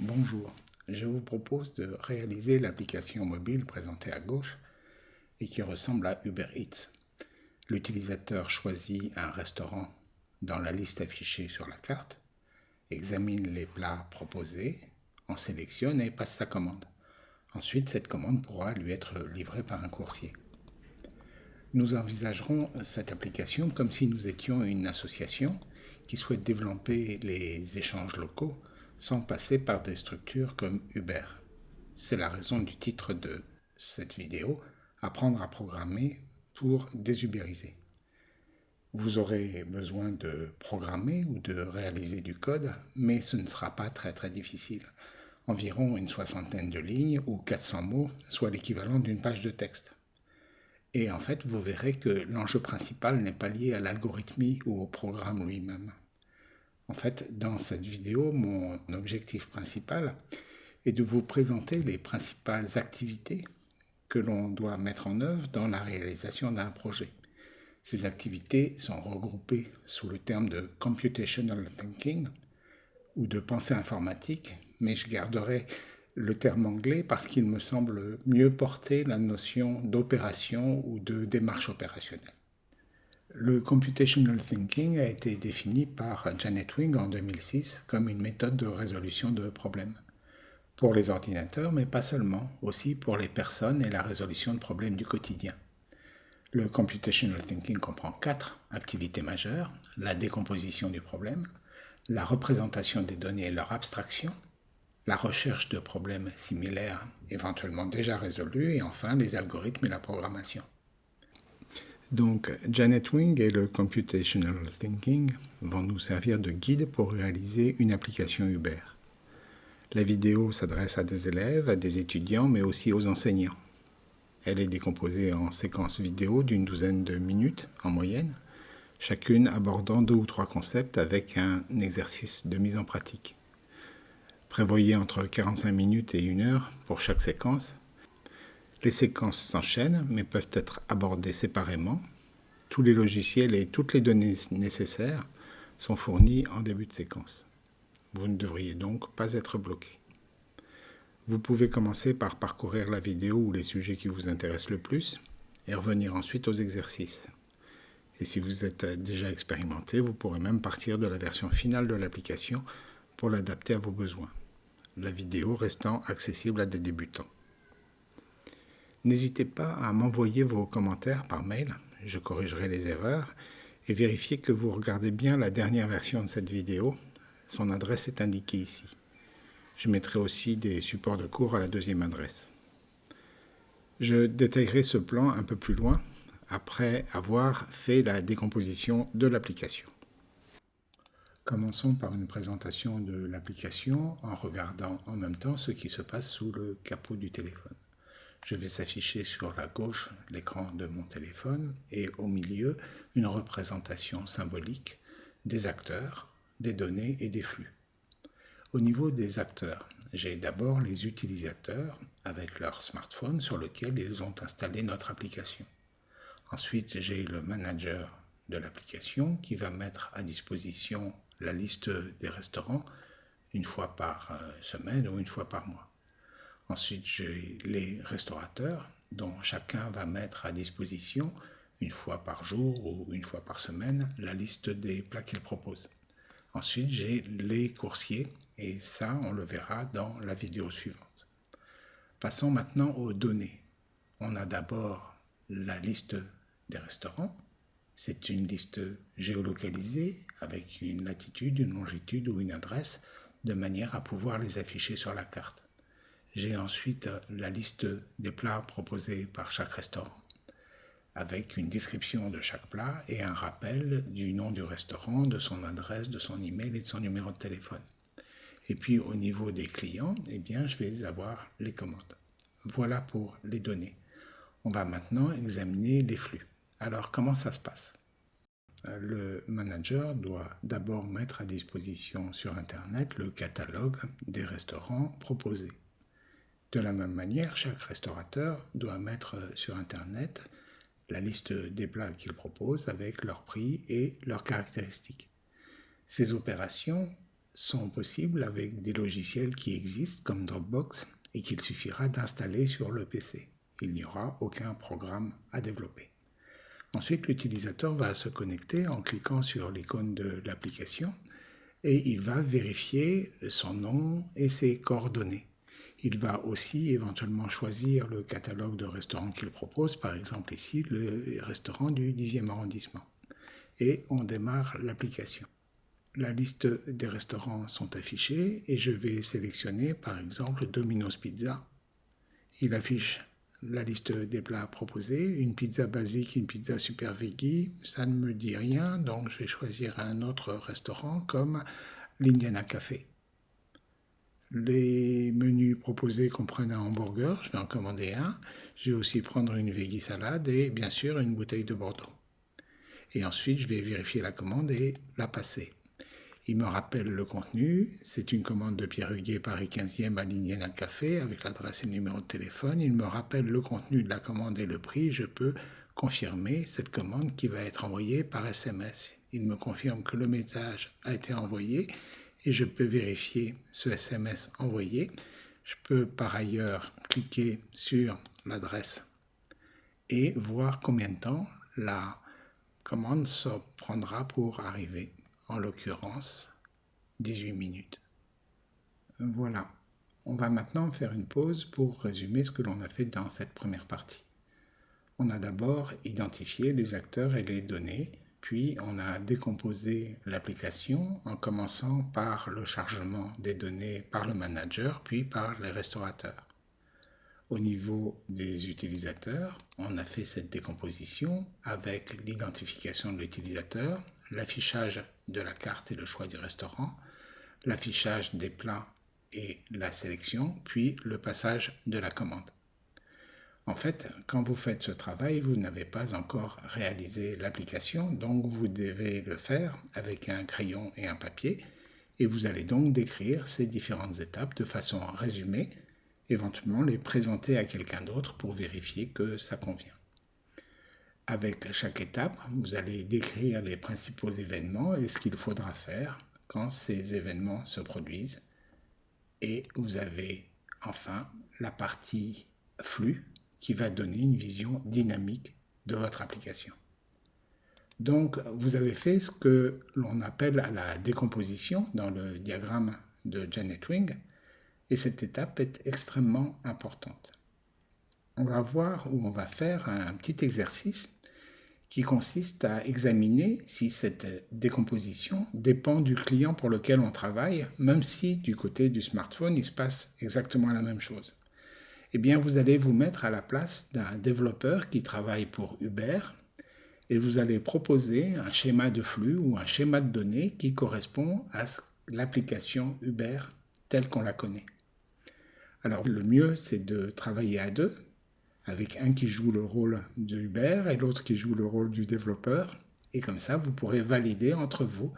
Bonjour, je vous propose de réaliser l'application mobile présentée à gauche et qui ressemble à Uber Eats. L'utilisateur choisit un restaurant dans la liste affichée sur la carte, examine les plats proposés, en sélectionne et passe sa commande. Ensuite, cette commande pourra lui être livrée par un coursier. Nous envisagerons cette application comme si nous étions une association qui souhaite développer les échanges locaux sans passer par des structures comme Uber. C'est la raison du titre de cette vidéo, Apprendre à programmer pour désubériser. Vous aurez besoin de programmer ou de réaliser du code, mais ce ne sera pas très très difficile. Environ une soixantaine de lignes ou 400 mots, soit l'équivalent d'une page de texte. Et en fait, vous verrez que l'enjeu principal n'est pas lié à l'algorithmie ou au programme lui-même. En fait, dans cette vidéo, mon objectif principal est de vous présenter les principales activités que l'on doit mettre en œuvre dans la réalisation d'un projet. Ces activités sont regroupées sous le terme de computational thinking ou de pensée informatique, mais je garderai le terme anglais parce qu'il me semble mieux porter la notion d'opération ou de démarche opérationnelle. Le computational thinking a été défini par Janet Wing en 2006 comme une méthode de résolution de problèmes. Pour les ordinateurs, mais pas seulement, aussi pour les personnes et la résolution de problèmes du quotidien. Le computational thinking comprend quatre activités majeures, la décomposition du problème, la représentation des données et leur abstraction, la recherche de problèmes similaires éventuellement déjà résolus, et enfin les algorithmes et la programmation. Donc, Janet Wing et le Computational Thinking vont nous servir de guide pour réaliser une application Uber. La vidéo s'adresse à des élèves, à des étudiants, mais aussi aux enseignants. Elle est décomposée en séquences vidéo d'une douzaine de minutes en moyenne, chacune abordant deux ou trois concepts avec un exercice de mise en pratique. Prévoyez entre 45 minutes et une heure pour chaque séquence. Les séquences s'enchaînent mais peuvent être abordées séparément. Tous les logiciels et toutes les données nécessaires sont fournis en début de séquence. Vous ne devriez donc pas être bloqué. Vous pouvez commencer par parcourir la vidéo ou les sujets qui vous intéressent le plus et revenir ensuite aux exercices. Et si vous êtes déjà expérimenté, vous pourrez même partir de la version finale de l'application pour l'adapter à vos besoins, la vidéo restant accessible à des débutants. N'hésitez pas à m'envoyer vos commentaires par mail, je corrigerai les erreurs, et vérifiez que vous regardez bien la dernière version de cette vidéo, son adresse est indiquée ici. Je mettrai aussi des supports de cours à la deuxième adresse. Je détaillerai ce plan un peu plus loin après avoir fait la décomposition de l'application. Commençons par une présentation de l'application en regardant en même temps ce qui se passe sous le capot du téléphone. Je vais s'afficher sur la gauche l'écran de mon téléphone et au milieu une représentation symbolique des acteurs, des données et des flux. Au niveau des acteurs, j'ai d'abord les utilisateurs avec leur smartphone sur lequel ils ont installé notre application. Ensuite, j'ai le manager de l'application qui va mettre à disposition la liste des restaurants une fois par euh, semaine ou une fois par mois. Ensuite, j'ai les restaurateurs dont chacun va mettre à disposition une fois par jour ou une fois par semaine la liste des plats qu'ils proposent. Ensuite, j'ai les coursiers et ça, on le verra dans la vidéo suivante. Passons maintenant aux données. On a d'abord la liste des restaurants. C'est une liste géolocalisée avec une latitude, une longitude ou une adresse de manière à pouvoir les afficher sur la carte. J'ai ensuite la liste des plats proposés par chaque restaurant avec une description de chaque plat et un rappel du nom du restaurant, de son adresse, de son email et de son numéro de téléphone. Et puis au niveau des clients, eh bien, je vais avoir les commandes. Voilà pour les données. On va maintenant examiner les flux. Alors comment ça se passe? Le manager doit d'abord mettre à disposition sur Internet le catalogue des restaurants proposés. De la même manière, chaque restaurateur doit mettre sur Internet la liste des plats qu'il propose avec leur prix et leurs caractéristiques. Ces opérations sont possibles avec des logiciels qui existent comme Dropbox et qu'il suffira d'installer sur le PC. Il n'y aura aucun programme à développer. Ensuite, l'utilisateur va se connecter en cliquant sur l'icône de l'application et il va vérifier son nom et ses coordonnées. Il va aussi éventuellement choisir le catalogue de restaurants qu'il propose, par exemple ici le restaurant du 10e arrondissement. Et on démarre l'application. La liste des restaurants sont affichés et je vais sélectionner par exemple Domino's Pizza. Il affiche la liste des plats proposés, une pizza basique, une pizza super veggie, ça ne me dit rien, donc je vais choisir un autre restaurant comme l'Indiana Café. Les menus proposés comprennent un hamburger, je vais en commander un. Je vais aussi prendre une veggie salade et bien sûr une bouteille de Bordeaux. Et ensuite, je vais vérifier la commande et la passer. Il me rappelle le contenu. C'est une commande de Pierre Huguet, Paris 15e à l'Indiana Café avec l'adresse et le numéro de téléphone. Il me rappelle le contenu de la commande et le prix. Je peux confirmer cette commande qui va être envoyée par SMS. Il me confirme que le message a été envoyé et je peux vérifier ce SMS envoyé. Je peux par ailleurs cliquer sur l'adresse et voir combien de temps la commande se prendra pour arriver en l'occurrence 18 minutes. Voilà, on va maintenant faire une pause pour résumer ce que l'on a fait dans cette première partie. On a d'abord identifié les acteurs et les données, puis on a décomposé l'application en commençant par le chargement des données par le manager, puis par les restaurateurs. Au niveau des utilisateurs, on a fait cette décomposition avec l'identification de l'utilisateur, l'affichage de la carte et le choix du restaurant, l'affichage des plats et la sélection, puis le passage de la commande. En fait, quand vous faites ce travail, vous n'avez pas encore réalisé l'application, donc vous devez le faire avec un crayon et un papier, et vous allez donc décrire ces différentes étapes de façon résumée, éventuellement les présenter à quelqu'un d'autre pour vérifier que ça convient. Avec chaque étape, vous allez décrire les principaux événements et ce qu'il faudra faire quand ces événements se produisent. Et vous avez enfin la partie flux qui va donner une vision dynamique de votre application. Donc, vous avez fait ce que l'on appelle la décomposition dans le diagramme de Janet Wing, et cette étape est extrêmement importante. On va voir ou on va faire un petit exercice qui consiste à examiner si cette décomposition dépend du client pour lequel on travaille, même si du côté du smartphone, il se passe exactement la même chose. Eh bien, vous allez vous mettre à la place d'un développeur qui travaille pour Uber et vous allez proposer un schéma de flux ou un schéma de données qui correspond à l'application Uber telle qu'on la connaît. Alors, le mieux, c'est de travailler à deux, avec un qui joue le rôle de Uber et l'autre qui joue le rôle du développeur. Et comme ça, vous pourrez valider entre vous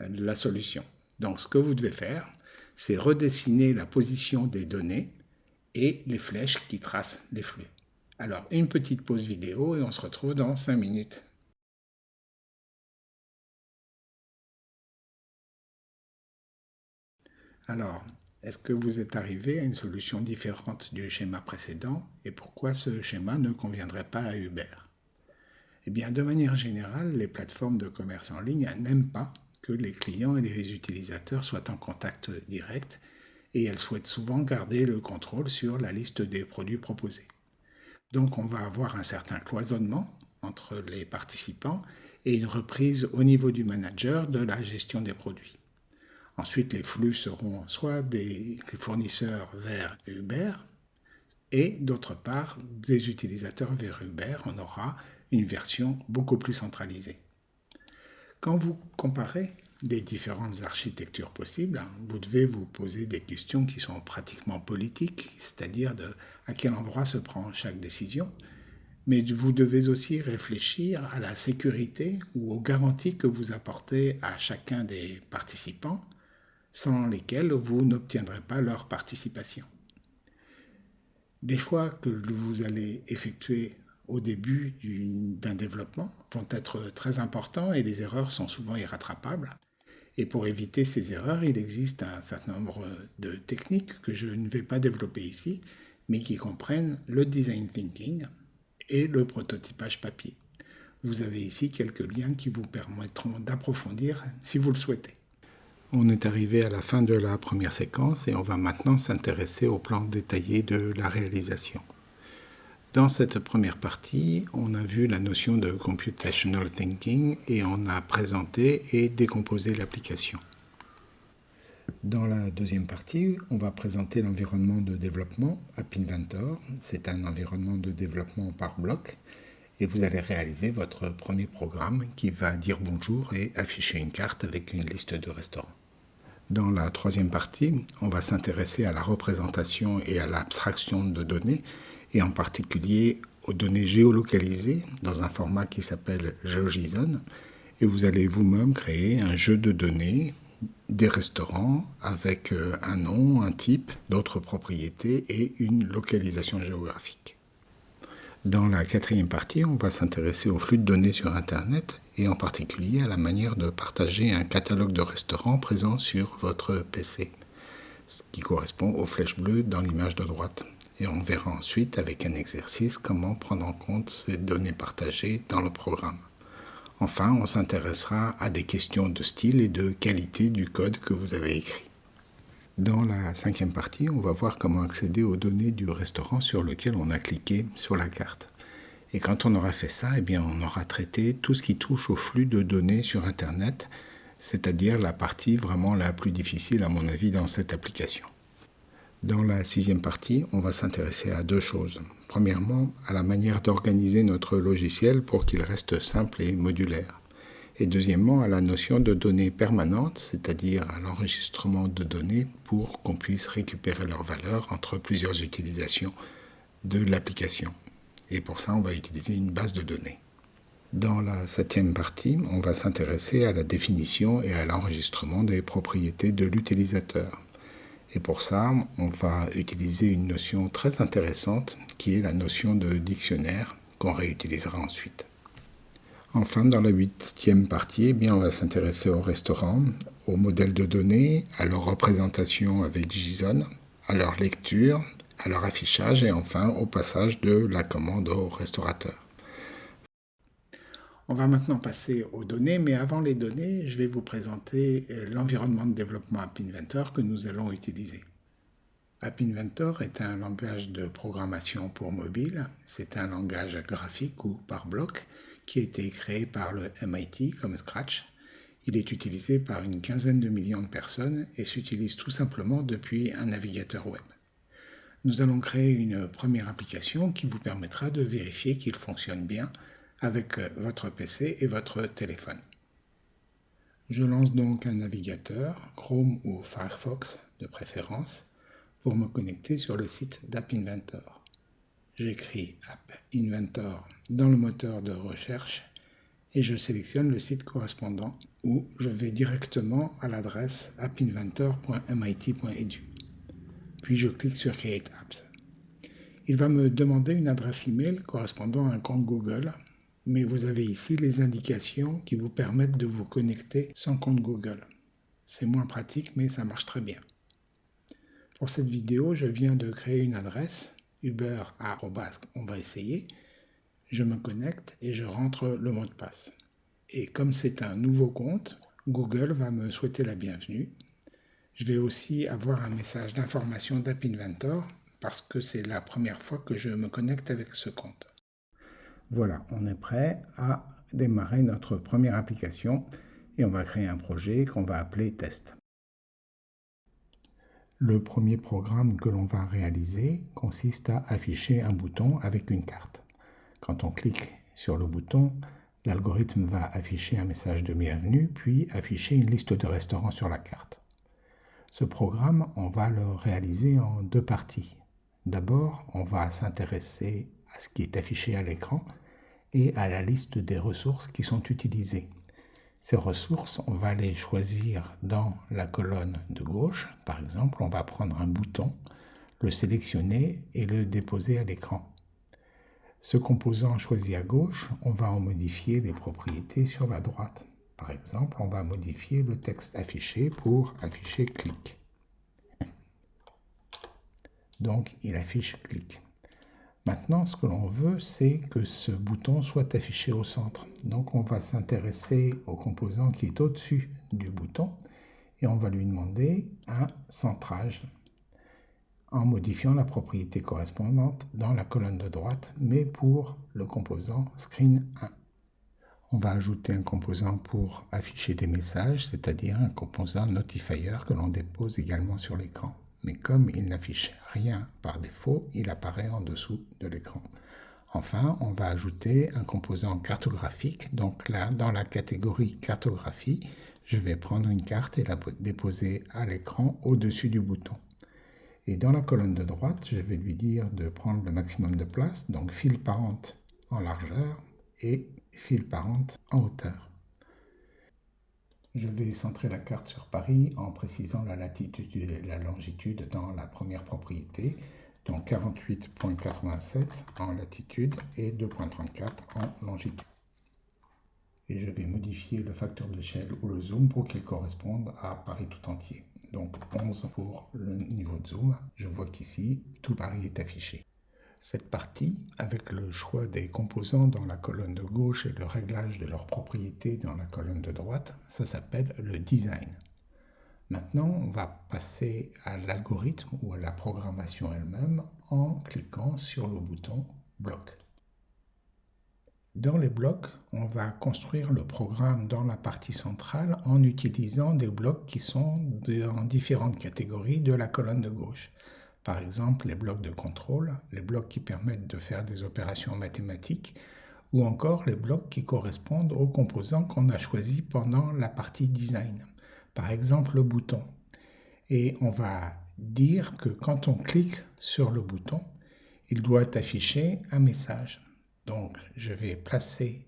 euh, la solution. Donc, ce que vous devez faire, c'est redessiner la position des données et les flèches qui tracent les flux. Alors, une petite pause vidéo et on se retrouve dans 5 minutes. Alors, est-ce que vous êtes arrivé à une solution différente du schéma précédent et pourquoi ce schéma ne conviendrait pas à Uber? Eh bien, de manière générale, les plateformes de commerce en ligne n'aiment pas que les clients et les utilisateurs soient en contact direct et elles souhaitent souvent garder le contrôle sur la liste des produits proposés. Donc on va avoir un certain cloisonnement entre les participants et une reprise au niveau du manager de la gestion des produits. Ensuite, les flux seront soit des fournisseurs vers Uber et d'autre part des utilisateurs vers Uber. On aura une version beaucoup plus centralisée. Quand vous comparez les différentes architectures possibles, vous devez vous poser des questions qui sont pratiquement politiques, c'est-à-dire à quel endroit se prend chaque décision, mais vous devez aussi réfléchir à la sécurité ou aux garanties que vous apportez à chacun des participants sans lesquels vous n'obtiendrez pas leur participation. Les choix que vous allez effectuer au début d'un développement vont être très importants et les erreurs sont souvent irrattrapables. Et pour éviter ces erreurs, il existe un certain nombre de techniques que je ne vais pas développer ici, mais qui comprennent le design thinking et le prototypage papier. Vous avez ici quelques liens qui vous permettront d'approfondir si vous le souhaitez. On est arrivé à la fin de la première séquence et on va maintenant s'intéresser au plan détaillé de la réalisation. Dans cette première partie, on a vu la notion de computational thinking et on a présenté et décomposé l'application. Dans la deuxième partie, on va présenter l'environnement de développement App Inventor. C'est un environnement de développement par bloc et vous allez réaliser votre premier programme qui va dire bonjour et afficher une carte avec une liste de restaurants. Dans la troisième partie, on va s'intéresser à la représentation et à l'abstraction de données et en particulier aux données géolocalisées dans un format qui s'appelle GeoJSON et vous allez vous-même créer un jeu de données des restaurants avec euh, un nom, un type, d'autres propriétés et une localisation géographique. Dans la quatrième partie, on va s'intéresser au flux de données sur Internet et en particulier à la manière de partager un catalogue de restaurants présent sur votre PC, ce qui correspond aux flèches bleues dans l'image de droite. Et on verra ensuite avec un exercice comment prendre en compte ces données partagées dans le programme. Enfin, on s'intéressera à des questions de style et de qualité du code que vous avez écrit. Dans la cinquième partie, on va voir comment accéder aux données du restaurant sur lequel on a cliqué sur la carte. Et quand on aura fait ça, eh bien, on aura traité tout ce qui touche au flux de données sur Internet, c'est-à-dire la partie vraiment la plus difficile à mon avis dans cette application. Dans la sixième partie, on va s'intéresser à deux choses. Premièrement, à la manière d'organiser notre logiciel pour qu'il reste simple et modulaire et deuxièmement à la notion de données permanentes, c'est-à-dire à, l'enregistrement de données pour qu'on puisse récupérer leur valeur entre plusieurs utilisations de l'application. Et pour ça, on va utiliser une base de données. Dans la septième partie, on va s'intéresser à la définition et à l'enregistrement des propriétés de l'utilisateur. Et pour ça, on va utiliser une notion très intéressante qui est la notion de dictionnaire qu'on réutilisera ensuite. Enfin, dans la huitième partie, eh bien, on va s'intéresser au restaurant, aux modèles de données, à leur représentation avec JSON, à leur lecture, à leur affichage et enfin au passage de la commande au restaurateur. On va maintenant passer aux données, mais avant les données, je vais vous présenter euh, l'environnement de développement App Inventor que nous allons utiliser. App Inventor est un langage de programmation pour mobile. C'est un langage graphique ou par bloc qui a été créé par le MIT comme Scratch. Il est utilisé par une quinzaine de millions de personnes et s'utilise tout simplement depuis un navigateur web. Nous allons créer une première application qui vous permettra de vérifier qu'il fonctionne bien avec votre PC et votre téléphone. Je lance donc un navigateur, Chrome ou Firefox de préférence, pour me connecter sur le site d'App Inventor j'écris App Inventor dans le moteur de recherche et je sélectionne le site correspondant où je vais directement à l'adresse appinventor.mit.edu. Puis je clique sur Create Apps. Il va me demander une adresse email correspondant à un compte Google, mais vous avez ici les indications qui vous permettent de vous connecter sans compte Google. C'est moins pratique, mais ça marche très bien. Pour cette vidéo, je viens de créer une adresse Uber on va essayer. Je me connecte et je rentre le mot de passe. Et comme c'est un nouveau compte, Google va me souhaiter la bienvenue. Je vais aussi avoir un message d'information d'App Inventor parce que c'est la première fois que je me connecte avec ce compte. Voilà, on est prêt à démarrer notre première application et on va créer un projet qu'on va appeler test. Le premier programme que l'on va réaliser consiste à afficher un bouton avec une carte. Quand on clique sur le bouton, l'algorithme va afficher un message de bienvenue, puis afficher une liste de restaurants sur la carte. Ce programme, on va le réaliser en deux parties. D'abord, on va s'intéresser à ce qui est affiché à l'écran et à la liste des ressources qui sont utilisées. Ces ressources, on va les choisir dans la colonne de gauche. Par exemple, on va prendre un bouton, le sélectionner et le déposer à l'écran. Ce composant choisi à gauche, on va en modifier les propriétés sur la droite. Par exemple, on va modifier le texte affiché pour afficher clic. Donc, il affiche clic. Maintenant, ce que l'on veut, c'est que ce bouton soit affiché au centre. Donc, on va s'intéresser au composant qui est au-dessus du bouton et on va lui demander un centrage en modifiant la propriété correspondante dans la colonne de droite, mais pour le composant Screen 1. On va ajouter un composant pour afficher des messages, c'est-à-dire un composant notifier que l'on dépose également sur l'écran. Mais comme il n'affiche rien par défaut, il apparaît en dessous de l'écran. Enfin, on va ajouter un composant cartographique. Donc là, dans la catégorie cartographie, je vais prendre une carte et la déposer à l'écran au-dessus du bouton. Et dans la colonne de droite, je vais lui dire de prendre le maximum de place, donc fil parente en largeur et fil parente en hauteur. Je vais centrer la carte sur Paris en précisant la latitude et la longitude dans la première propriété, donc 48.87 en latitude et 2.34 en longitude. Et je vais modifier le facteur d'échelle ou le zoom pour qu'il corresponde à Paris tout entier donc 11 pour le niveau de zoom. Je vois qu'ici, tout Paris est affiché. Cette partie, avec le choix des composants dans la colonne de gauche et le réglage de leurs propriétés dans la colonne de droite, ça s'appelle le design. Maintenant, on va passer à l'algorithme ou à la programmation elle-même en cliquant sur le bouton Bloc. Dans les blocs, on va construire le programme dans la partie centrale en utilisant des blocs qui sont dans différentes catégories de la colonne de gauche. Par exemple, les blocs de contrôle, les blocs qui permettent de faire des opérations mathématiques, ou encore les blocs qui correspondent aux composants qu'on a choisis pendant la partie design. Par exemple, le bouton. Et on va dire que quand on clique sur le bouton, il doit afficher un message. Donc, je vais placer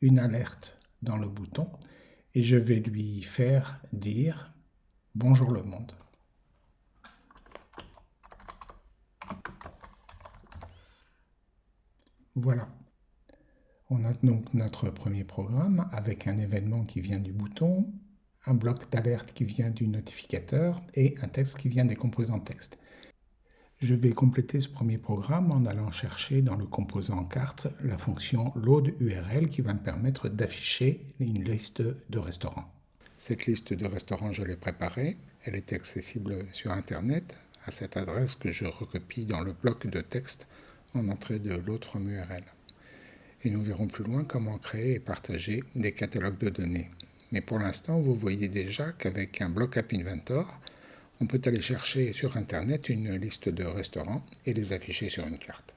une alerte dans le bouton et je vais lui faire dire Bonjour le monde. Voilà. On a donc notre premier programme avec un événement qui vient du bouton, un bloc d'alerte qui vient du notificateur et un texte qui vient des composants texte. Je vais compléter ce premier programme en allant chercher dans le composant carte la fonction load URL qui va me permettre d'afficher une liste de restaurants. Cette liste de restaurants, je l'ai préparée. Elle est accessible sur Internet à cette adresse que je recopie dans le bloc de texte en entrée de l'autre URL. Et nous verrons plus loin comment créer et partager des catalogues de données. Mais pour l'instant, vous voyez déjà qu'avec un bloc App Inventor, on peut aller chercher sur Internet une liste de restaurants et les afficher sur une carte.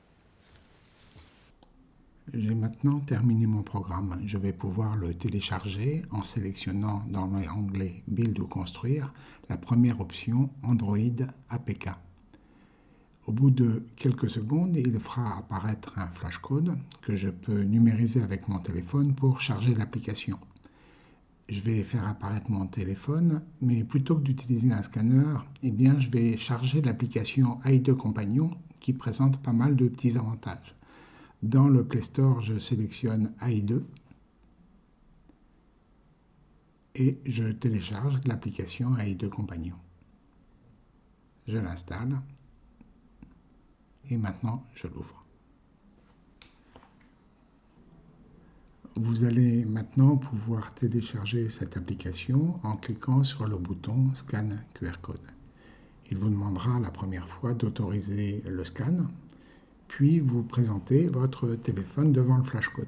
J'ai maintenant terminé mon programme. Je vais pouvoir le télécharger en sélectionnant dans l'onglet Build ou Construire la première option Android APK. Au bout de quelques secondes, il fera apparaître un flashcode que je peux numériser avec mon téléphone pour charger l'application je vais faire apparaître mon téléphone, mais plutôt que d'utiliser un scanner, eh bien, je vais charger l'application AI2 Compagnon qui présente pas mal de petits avantages. Dans le Play Store, je sélectionne AI2 et je télécharge l'application AI2 Compagnon. Je l'installe et maintenant je l'ouvre. Vous allez maintenant pouvoir télécharger cette application en cliquant sur le bouton Scan QR Code. Il vous demandera la première fois d'autoriser le scan, puis vous présentez votre téléphone devant le flashcode.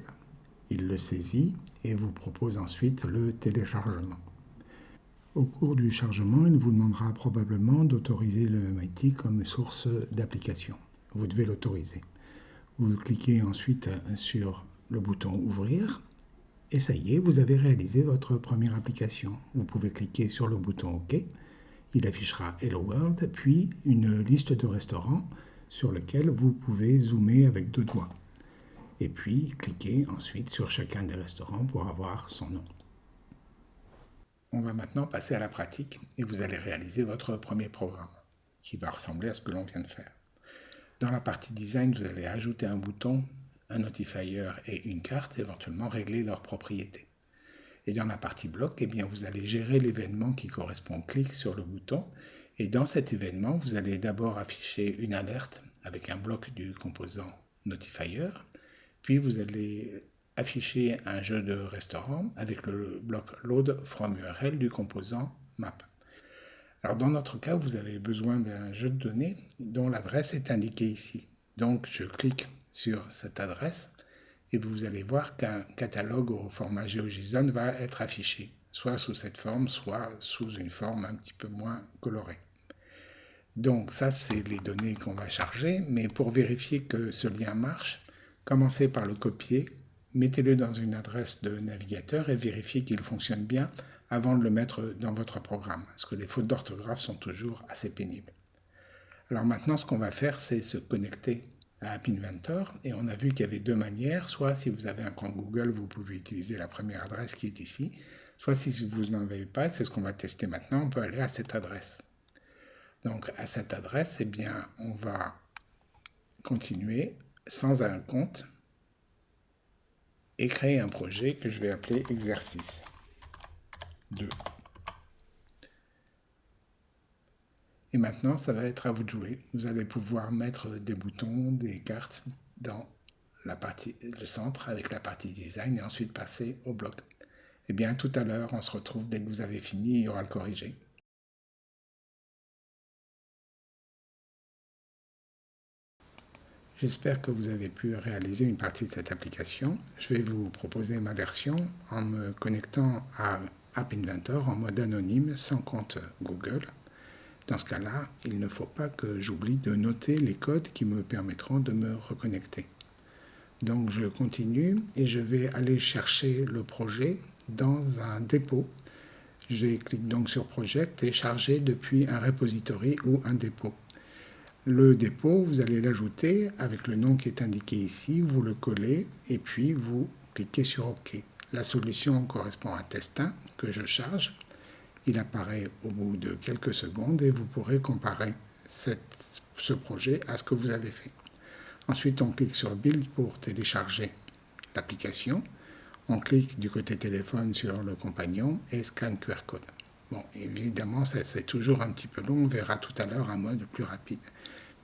Il le saisit et vous propose ensuite le téléchargement. Au cours du chargement, il vous demandera probablement d'autoriser le MIT comme source d'application. Vous devez l'autoriser. Vous cliquez ensuite sur le bouton Ouvrir et ça y est, vous avez réalisé votre première application. Vous pouvez cliquer sur le bouton OK. Il affichera Hello World, puis une liste de restaurants sur lequel vous pouvez zoomer avec deux doigts. Et puis cliquer ensuite sur chacun des restaurants pour avoir son nom. On va maintenant passer à la pratique et vous allez réaliser votre premier programme qui va ressembler à ce que l'on vient de faire. Dans la partie design, vous allez ajouter un bouton un notifier et une carte, éventuellement régler leurs propriétés. Et dans la partie bloc, eh bien, vous allez gérer l'événement qui correspond au clic sur le bouton. Et dans cet événement, vous allez d'abord afficher une alerte avec un bloc du composant notifier. Puis vous allez afficher un jeu de restaurant avec le bloc load from URL du composant map. Alors dans notre cas, vous avez besoin d'un jeu de données dont l'adresse est indiquée ici. Donc je clique sur cette adresse et vous allez voir qu'un catalogue au format GeoJSON va être affiché, soit sous cette forme, soit sous une forme un petit peu moins colorée. Donc ça, c'est les données qu'on va charger, mais pour vérifier que ce lien marche, commencez par le copier, mettez-le dans une adresse de navigateur et vérifiez qu'il fonctionne bien avant de le mettre dans votre programme, parce que les fautes d'orthographe sont toujours assez pénibles. Alors maintenant, ce qu'on va faire, c'est se connecter à App Inventor, et on a vu qu'il y avait deux manières, soit si vous avez un compte Google, vous pouvez utiliser la première adresse qui est ici, soit si vous n'en avez pas, c'est ce qu'on va tester maintenant, on peut aller à cette adresse. Donc à cette adresse, eh bien, on va continuer sans un compte et créer un projet que je vais appeler exercice 2. Et maintenant, ça va être à vous de jouer. Vous allez pouvoir mettre des boutons, des cartes dans la partie, le centre avec la partie design et ensuite passer au bloc. Eh bien, tout à l'heure, on se retrouve dès que vous avez fini, il y aura le corrigé. J'espère que vous avez pu réaliser une partie de cette application. Je vais vous proposer ma version en me connectant à App Inventor en mode anonyme sans compte Google. Dans ce cas-là, il ne faut pas que j'oublie de noter les codes qui me permettront de me reconnecter. Donc je continue et je vais aller chercher le projet dans un dépôt. Je clique donc sur Project et charger depuis un repository ou un dépôt. Le dépôt, vous allez l'ajouter avec le nom qui est indiqué ici, vous le collez et puis vous cliquez sur OK. La solution correspond à test 1 que je charge il apparaît au bout de quelques secondes et vous pourrez comparer ce projet à ce que vous avez fait. Ensuite, on clique sur Build pour télécharger l'application. On clique du côté téléphone sur le compagnon et scan QR code. Bon, évidemment, c'est toujours un petit peu long. On verra tout à l'heure un mode plus rapide.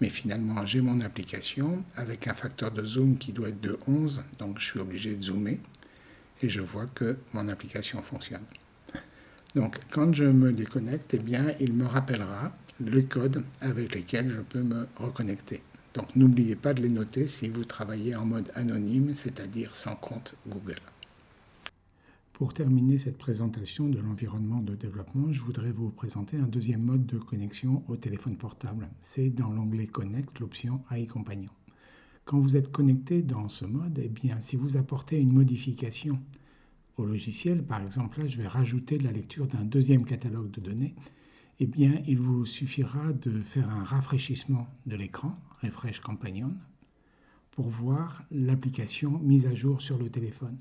Mais finalement, j'ai mon application avec un facteur de zoom qui doit être de 11. Donc, je suis obligé de zoomer. Et je vois que mon application fonctionne. Donc, quand je me déconnecte, eh bien, il me rappellera le code avec lesquels je peux me reconnecter. Donc, n'oubliez pas de les noter si vous travaillez en mode anonyme, c'est-à-dire sans compte Google. Pour terminer cette présentation de l'environnement de développement, je voudrais vous présenter un deuxième mode de connexion au téléphone portable. C'est dans l'onglet Connect, l'option AI Compagnon. Quand vous êtes connecté dans ce mode, eh bien, si vous apportez une modification au logiciel, par exemple là je vais rajouter la lecture d'un deuxième catalogue de données, eh bien il vous suffira de faire un rafraîchissement de l'écran, Refresh Companion, pour voir l'application mise à jour sur le téléphone.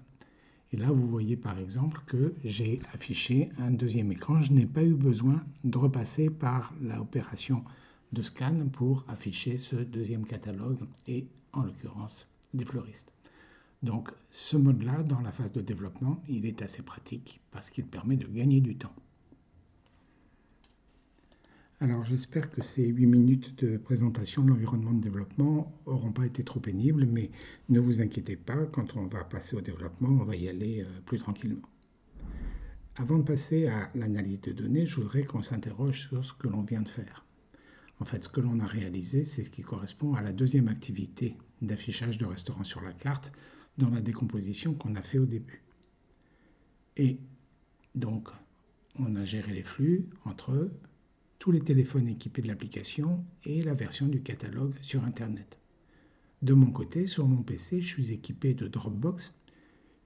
Et là, vous voyez par exemple que j'ai affiché un deuxième écran. Je n'ai pas eu besoin de repasser par l'opération de scan pour afficher ce deuxième catalogue et en l'occurrence des fleuristes. Donc ce mode-là, dans la phase de développement, il est assez pratique parce qu'il permet de gagner du temps. Alors j'espère que ces 8 minutes de présentation de l'environnement de développement n'auront pas été trop pénibles, mais ne vous inquiétez pas, quand on va passer au développement, on va y aller euh, plus tranquillement. Avant de passer à l'analyse de données, je voudrais qu'on s'interroge sur ce que l'on vient de faire. En fait, ce que l'on a réalisé, c'est ce qui correspond à la deuxième activité d'affichage de restaurants sur la carte, dans la décomposition qu'on a fait au début. Et donc, on a géré les flux entre tous les téléphones équipés de l'application et la version du catalogue sur Internet. De mon côté, sur mon PC, je suis équipé de Dropbox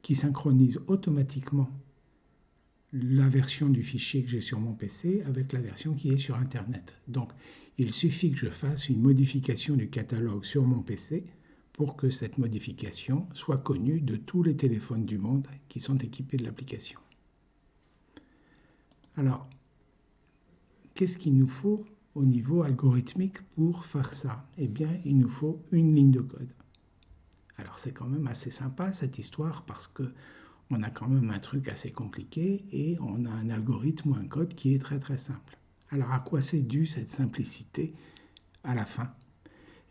qui synchronise automatiquement la version du fichier que j'ai sur mon PC avec la version qui est sur Internet. Donc, il suffit que je fasse une modification du catalogue sur mon PC pour que cette modification soit connue de tous les téléphones du monde qui sont équipés de l'application. Alors, qu'est-ce qu'il nous faut au niveau algorithmique pour faire ça? Eh bien, il nous faut une ligne de code. Alors, c'est quand même assez sympa cette histoire parce que on a quand même un truc assez compliqué et on a un algorithme ou un code qui est très très simple. Alors à quoi c'est dû cette simplicité à la fin?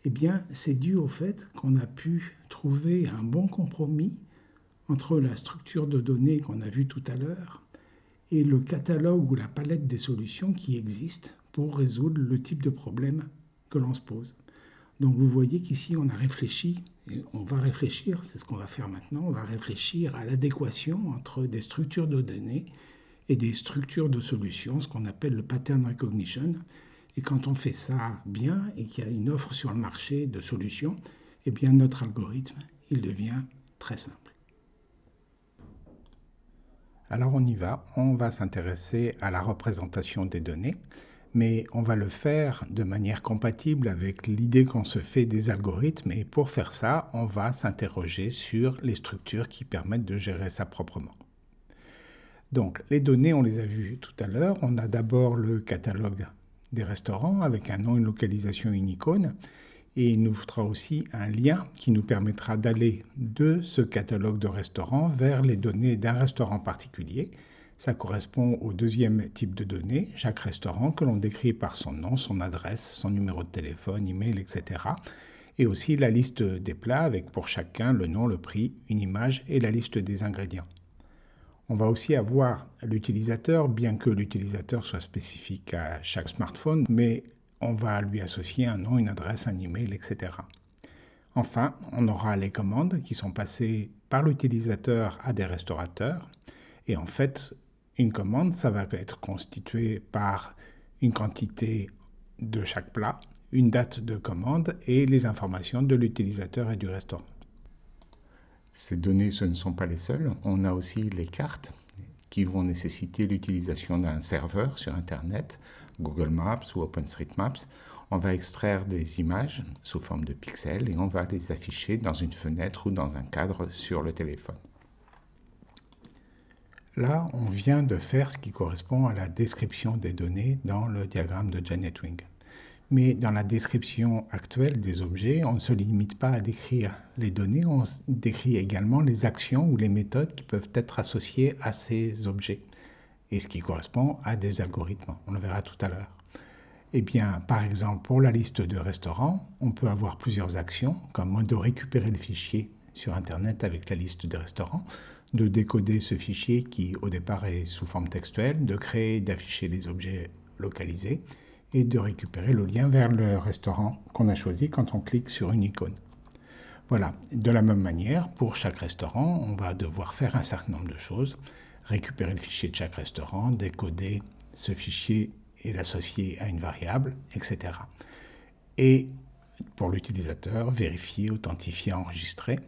Eh bien, c'est dû au fait qu'on a pu trouver un bon compromis entre la structure de données qu'on a vue tout à l'heure et le catalogue ou la palette des solutions qui existent pour résoudre le type de problème que l'on se pose. Donc vous voyez qu'ici on a réfléchi, et on va réfléchir, c'est ce qu'on va faire maintenant, on va réfléchir à l'adéquation entre des structures de données et des structures de solutions, ce qu'on appelle le pattern recognition. Et quand on fait ça bien et qu'il y a une offre sur le marché de solutions, eh bien notre algorithme, il devient très simple. Alors on y va, on va s'intéresser à la représentation des données mais on va le faire de manière compatible avec l'idée qu'on se fait des algorithmes et pour faire ça, on va s'interroger sur les structures qui permettent de gérer ça proprement. Donc les données, on les a vues tout à l'heure. On a d'abord le catalogue des restaurants avec un nom, une localisation, une icône. Et il nous faudra aussi un lien qui nous permettra d'aller de ce catalogue de restaurants vers les données d'un restaurant particulier ça correspond au deuxième type de données, chaque restaurant que l'on décrit par son nom, son adresse, son numéro de téléphone, email, etc. Et aussi la liste des plats avec pour chacun le nom, le prix, une image et la liste des ingrédients. On va aussi avoir l'utilisateur, bien que l'utilisateur soit spécifique à chaque smartphone, mais on va lui associer un nom, une adresse, un email, etc. Enfin, on aura les commandes qui sont passées par l'utilisateur à des restaurateurs. Et en fait, une commande, ça va être constitué par une quantité de chaque plat, une date de commande et les informations de l'utilisateur et du restaurant. Ces données, ce ne sont pas les seules. On a aussi les cartes qui vont nécessiter l'utilisation d'un serveur sur Internet, Google Maps ou OpenStreetMaps. On va extraire des images sous forme de pixels et on va les afficher dans une fenêtre ou dans un cadre sur le téléphone. Là, on vient de faire ce qui correspond à la description des données dans le diagramme de Janet Wing. Mais dans la description actuelle des objets, on ne se limite pas à décrire les données, on décrit également les actions ou les méthodes qui peuvent être associées à ces objets, et ce qui correspond à des algorithmes. On le verra tout à l'heure. Eh bien, par exemple, pour la liste de restaurants, on peut avoir plusieurs actions, comme de récupérer le fichier sur Internet avec la liste des restaurants, de décoder ce fichier qui au départ est sous forme textuelle, de créer, d'afficher les objets localisés et de récupérer le lien vers le restaurant qu'on a choisi quand on clique sur une icône. Voilà, de la même manière, pour chaque restaurant, on va devoir faire un certain nombre de choses, récupérer le fichier de chaque restaurant, décoder ce fichier et l'associer à une variable, etc. Et pour l'utilisateur, vérifier, authentifier, enregistrer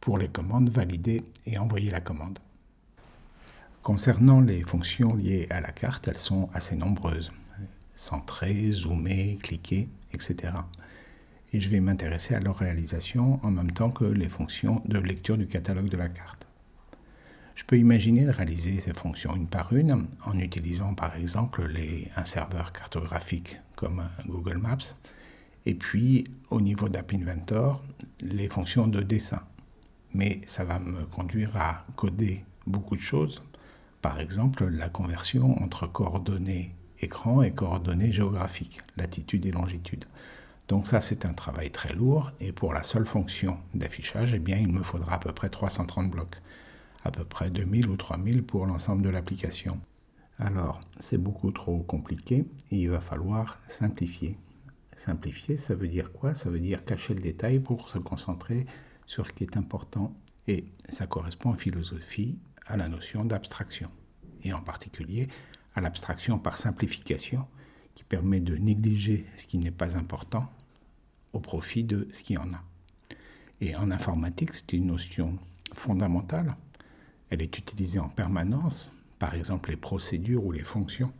pour les commandes, valider et envoyer la commande. Concernant les fonctions liées à la carte, elles sont assez nombreuses. Centrer, zoomer, cliquer, etc. Et je vais m'intéresser à leur réalisation en même temps que les fonctions de lecture du catalogue de la carte. Je peux imaginer de réaliser ces fonctions une par une en utilisant par exemple un serveur cartographique comme Google Maps et puis au niveau d'App Inventor les fonctions de dessin mais ça va me conduire à coder beaucoup de choses. Par exemple, la conversion entre coordonnées écran et coordonnées géographiques, latitude et longitude. Donc ça, c'est un travail très lourd et pour la seule fonction d'affichage, eh bien, il me faudra à peu près 330 blocs, à peu près 2000 ou 3000 pour l'ensemble de l'application. Alors, c'est beaucoup trop compliqué et il va falloir simplifier. Simplifier, ça veut dire quoi? Ça veut dire cacher le détail pour se concentrer sur ce qui est important et ça correspond en philosophie à la notion d'abstraction et en particulier à l'abstraction par simplification qui permet de négliger ce qui n'est pas important au profit de ce qui en a. Et en informatique, c'est une notion fondamentale. Elle est utilisée en permanence. Par exemple, les procédures ou les fonctions,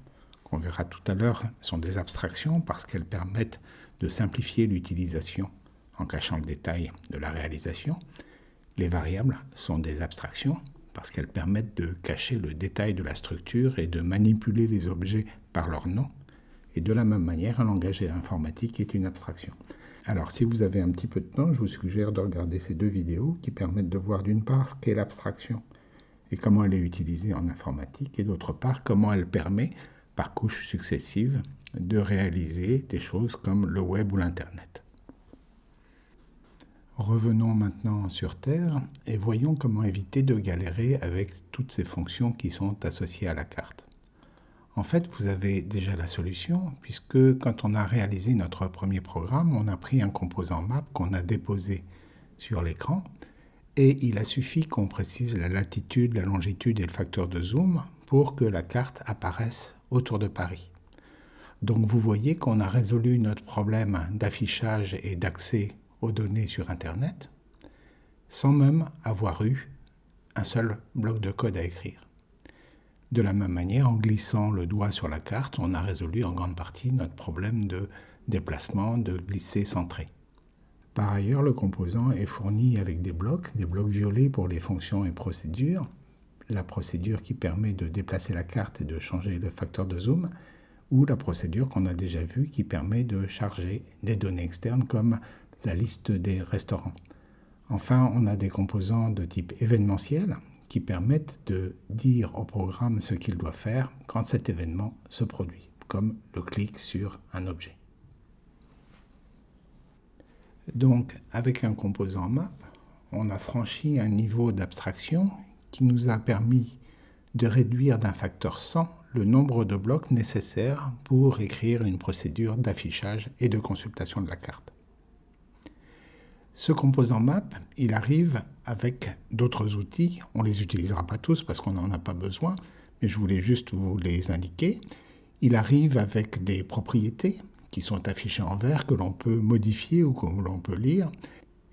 qu'on verra tout à l'heure, sont des abstractions parce qu'elles permettent de simplifier l'utilisation en cachant le détail de la réalisation. Les variables sont des abstractions parce qu'elles permettent de cacher le détail de la structure et de manipuler les objets par leur nom. Et de la même manière, un langage informatique est une abstraction. Alors, si vous avez un petit peu de temps, je vous suggère de regarder ces deux vidéos qui permettent de voir d'une part ce qu'est l'abstraction et comment elle est utilisée en informatique, et d'autre part, comment elle permet, par couches successives, de réaliser des choses comme le web ou l'Internet. Revenons maintenant sur Terre et voyons comment éviter de galérer avec toutes ces fonctions qui sont associées à la carte. En fait, vous avez déjà la solution, puisque quand on a réalisé notre premier programme, on a pris un composant map qu'on a déposé sur l'écran, et il a suffi qu'on précise la latitude, la longitude et le facteur de zoom pour que la carte apparaisse autour de Paris. Donc vous voyez qu'on a résolu notre problème d'affichage et d'accès aux données sur Internet sans même avoir eu un seul bloc de code à écrire. De la même manière, en glissant le doigt sur la carte, on a résolu en grande partie notre problème de déplacement, de glisser centré. Par ailleurs, le composant est fourni avec des blocs, des blocs violets pour les fonctions et procédures, la procédure qui permet de déplacer la carte et de changer le facteur de zoom, ou la procédure qu'on a déjà vue qui permet de charger des données externes comme la liste des restaurants. Enfin, on a des composants de type événementiel qui permettent de dire au programme ce qu'il doit faire quand cet événement se produit, comme le clic sur un objet. Donc, avec un composant map, on a franchi un niveau d'abstraction qui nous a permis de réduire d'un facteur 100 le nombre de blocs nécessaires pour écrire une procédure d'affichage et de consultation de la carte. Ce composant map, il arrive avec d'autres outils. On ne les utilisera pas tous parce qu'on n'en a pas besoin, mais je voulais juste vous les indiquer. Il arrive avec des propriétés qui sont affichés en vert, que l'on peut modifier ou que l'on peut lire.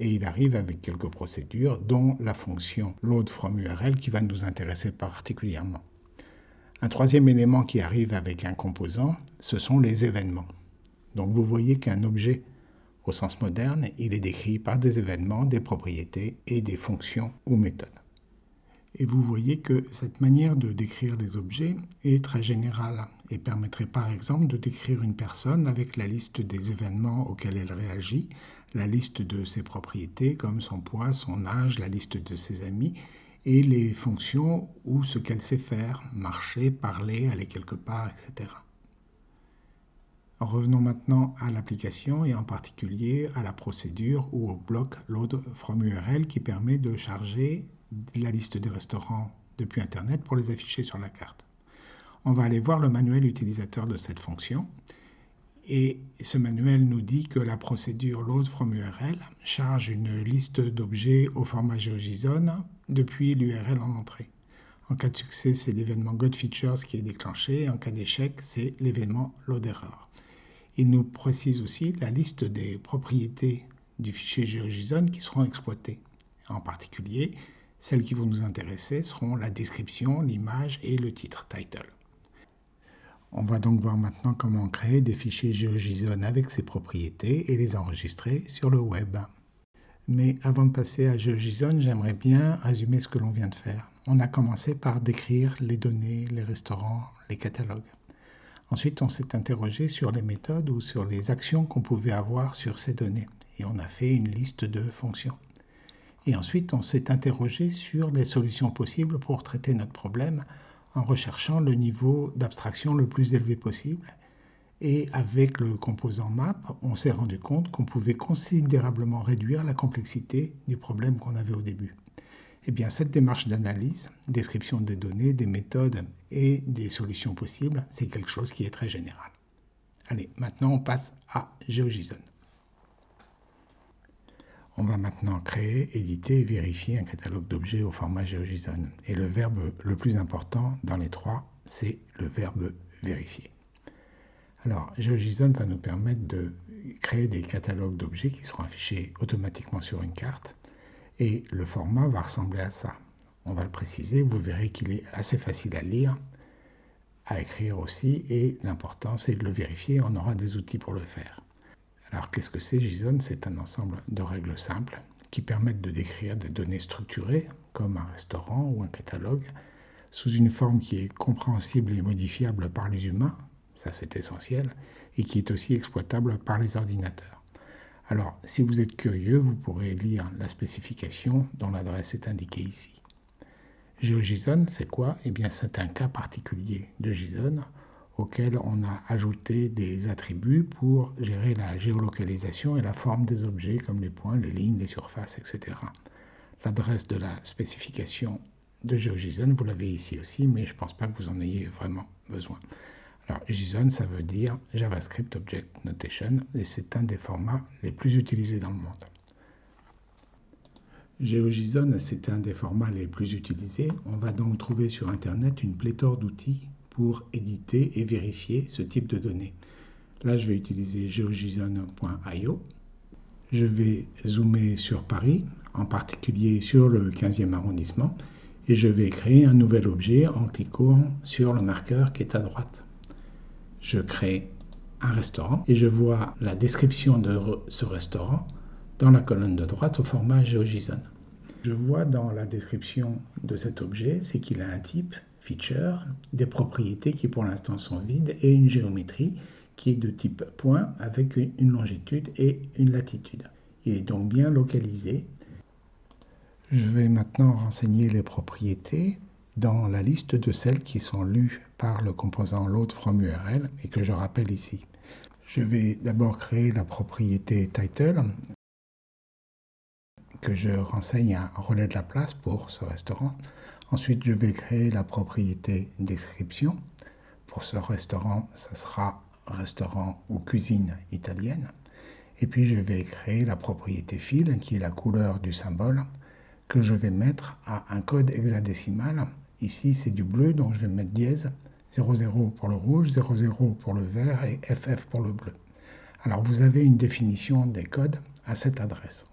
Et il arrive avec quelques procédures, dont la fonction load from URL qui va nous intéresser particulièrement. Un troisième élément qui arrive avec un composant, ce sont les événements. Donc vous voyez qu'un objet, au sens moderne, il est décrit par des événements, des propriétés et des fonctions ou méthodes. Et vous voyez que cette manière de décrire les objets est très générale et permettrait par exemple de décrire une personne avec la liste des événements auxquels elle réagit, la liste de ses propriétés comme son poids, son âge, la liste de ses amis et les fonctions ou ce qu'elle sait faire, marcher, parler, aller quelque part, etc. Revenons maintenant à l'application et en particulier à la procédure ou au bloc load from URL qui permet de charger la liste des restaurants depuis Internet pour les afficher sur la carte. On va aller voir le manuel utilisateur de cette fonction. Et ce manuel nous dit que la procédure load from URL charge une liste d'objets au format GeoJSON depuis l'URL en entrée. En cas de succès, c'est l'événement GotFeatures qui est déclenché. En cas d'échec, c'est l'événement loaderror. Il nous précise aussi la liste des propriétés du fichier GeoJSON qui seront exploitées. En particulier, celles qui vont nous intéresser seront la description, l'image et le titre, title. On va donc voir maintenant comment créer des fichiers GeoJSON avec ces propriétés et les enregistrer sur le web. Mais avant de passer à GeoJSON, j'aimerais bien résumer ce que l'on vient de faire. On a commencé par décrire les données, les restaurants, les catalogues. Ensuite, on s'est interrogé sur les méthodes ou sur les actions qu'on pouvait avoir sur ces données. Et on a fait une liste de fonctions. Et ensuite, on s'est interrogé sur les solutions possibles pour traiter notre problème en recherchant le niveau d'abstraction le plus élevé possible. Et avec le composant map, on s'est rendu compte qu'on pouvait considérablement réduire la complexité du problème qu'on avait au début. Eh cette démarche d'analyse, description des données, des méthodes et des solutions possibles, c'est quelque chose qui est très général. Allez, maintenant on passe à GeoJSON. On va maintenant créer, éditer et vérifier un catalogue d'objets au format GeoJSON. Et le verbe le plus important dans les trois, c'est le verbe vérifier. Alors, GeoJSON va nous permettre de créer des catalogues d'objets qui seront affichés automatiquement sur une carte. Et le format va ressembler à ça. On va le préciser, vous verrez qu'il est assez facile à lire, à écrire aussi, et l'important c'est de le vérifier, on aura des outils pour le faire. Alors qu'est-ce que c'est JSON C'est un ensemble de règles simples qui permettent de décrire des données structurées, comme un restaurant ou un catalogue, sous une forme qui est compréhensible et modifiable par les humains, ça c'est essentiel, et qui est aussi exploitable par les ordinateurs. Alors, si vous êtes curieux, vous pourrez lire la spécification dont l'adresse est indiquée ici. GeoJSON, c'est quoi? Eh bien, c'est un cas particulier de JSON auquel on a ajouté des attributs pour gérer la géolocalisation et la forme des objets comme les points, les lignes, les surfaces, etc. L'adresse de la spécification de GeoJSON, vous l'avez ici aussi, mais je ne pense pas que vous en ayez vraiment besoin. Alors, JSON, ça veut dire JavaScript Object Notation, et c'est un des formats les plus utilisés dans le monde. GeoJSON, c'est un des formats les plus utilisés. On va donc trouver sur Internet une pléthore d'outils pour éditer et vérifier ce type de données. Là, je vais utiliser geojson.io. Je vais zoomer sur Paris, en particulier sur le 15e arrondissement, et je vais créer un nouvel objet en cliquant sur le marqueur qui est à droite. Je crée un restaurant et je vois la description de ce restaurant dans la colonne de droite au format GeoJSON. Je vois dans la description de cet objet, c'est qu'il a un type feature, des propriétés qui pour l'instant sont vides et une géométrie qui est de type point avec une longitude et une latitude. Il est donc bien localisé. Je vais maintenant renseigner les propriétés dans la liste de celles qui sont lues par le composant load from URL et que je rappelle ici. Je vais d'abord créer la propriété title que je renseigne un relais de la place pour ce restaurant. Ensuite, je vais créer la propriété description. Pour ce restaurant, ça sera restaurant ou cuisine italienne. Et puis, je vais créer la propriété fil, qui est la couleur du symbole, que je vais mettre à un code hexadécimal. Ici, c'est du bleu, donc je vais mettre dièse 00 pour le rouge, 00 pour le vert et FF pour le bleu. Alors, vous avez une définition des codes à cette adresse.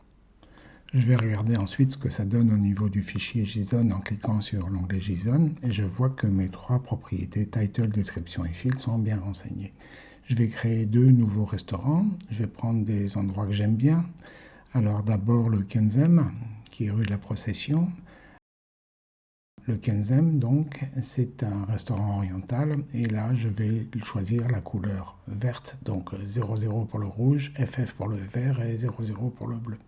Je vais regarder ensuite ce que ça donne au niveau du fichier JSON en cliquant sur l'onglet JSON et je vois que mes trois propriétés title, description et field sont bien renseignées. Je vais créer deux nouveaux restaurants. Je vais prendre des endroits que j'aime bien. Alors d'abord le Kenzem, qui est rue de la Procession. Le Kenzem, donc, c'est un restaurant oriental. Et là, je vais choisir la couleur verte. Donc 00 pour le rouge, FF pour le vert et 00 pour le bleu.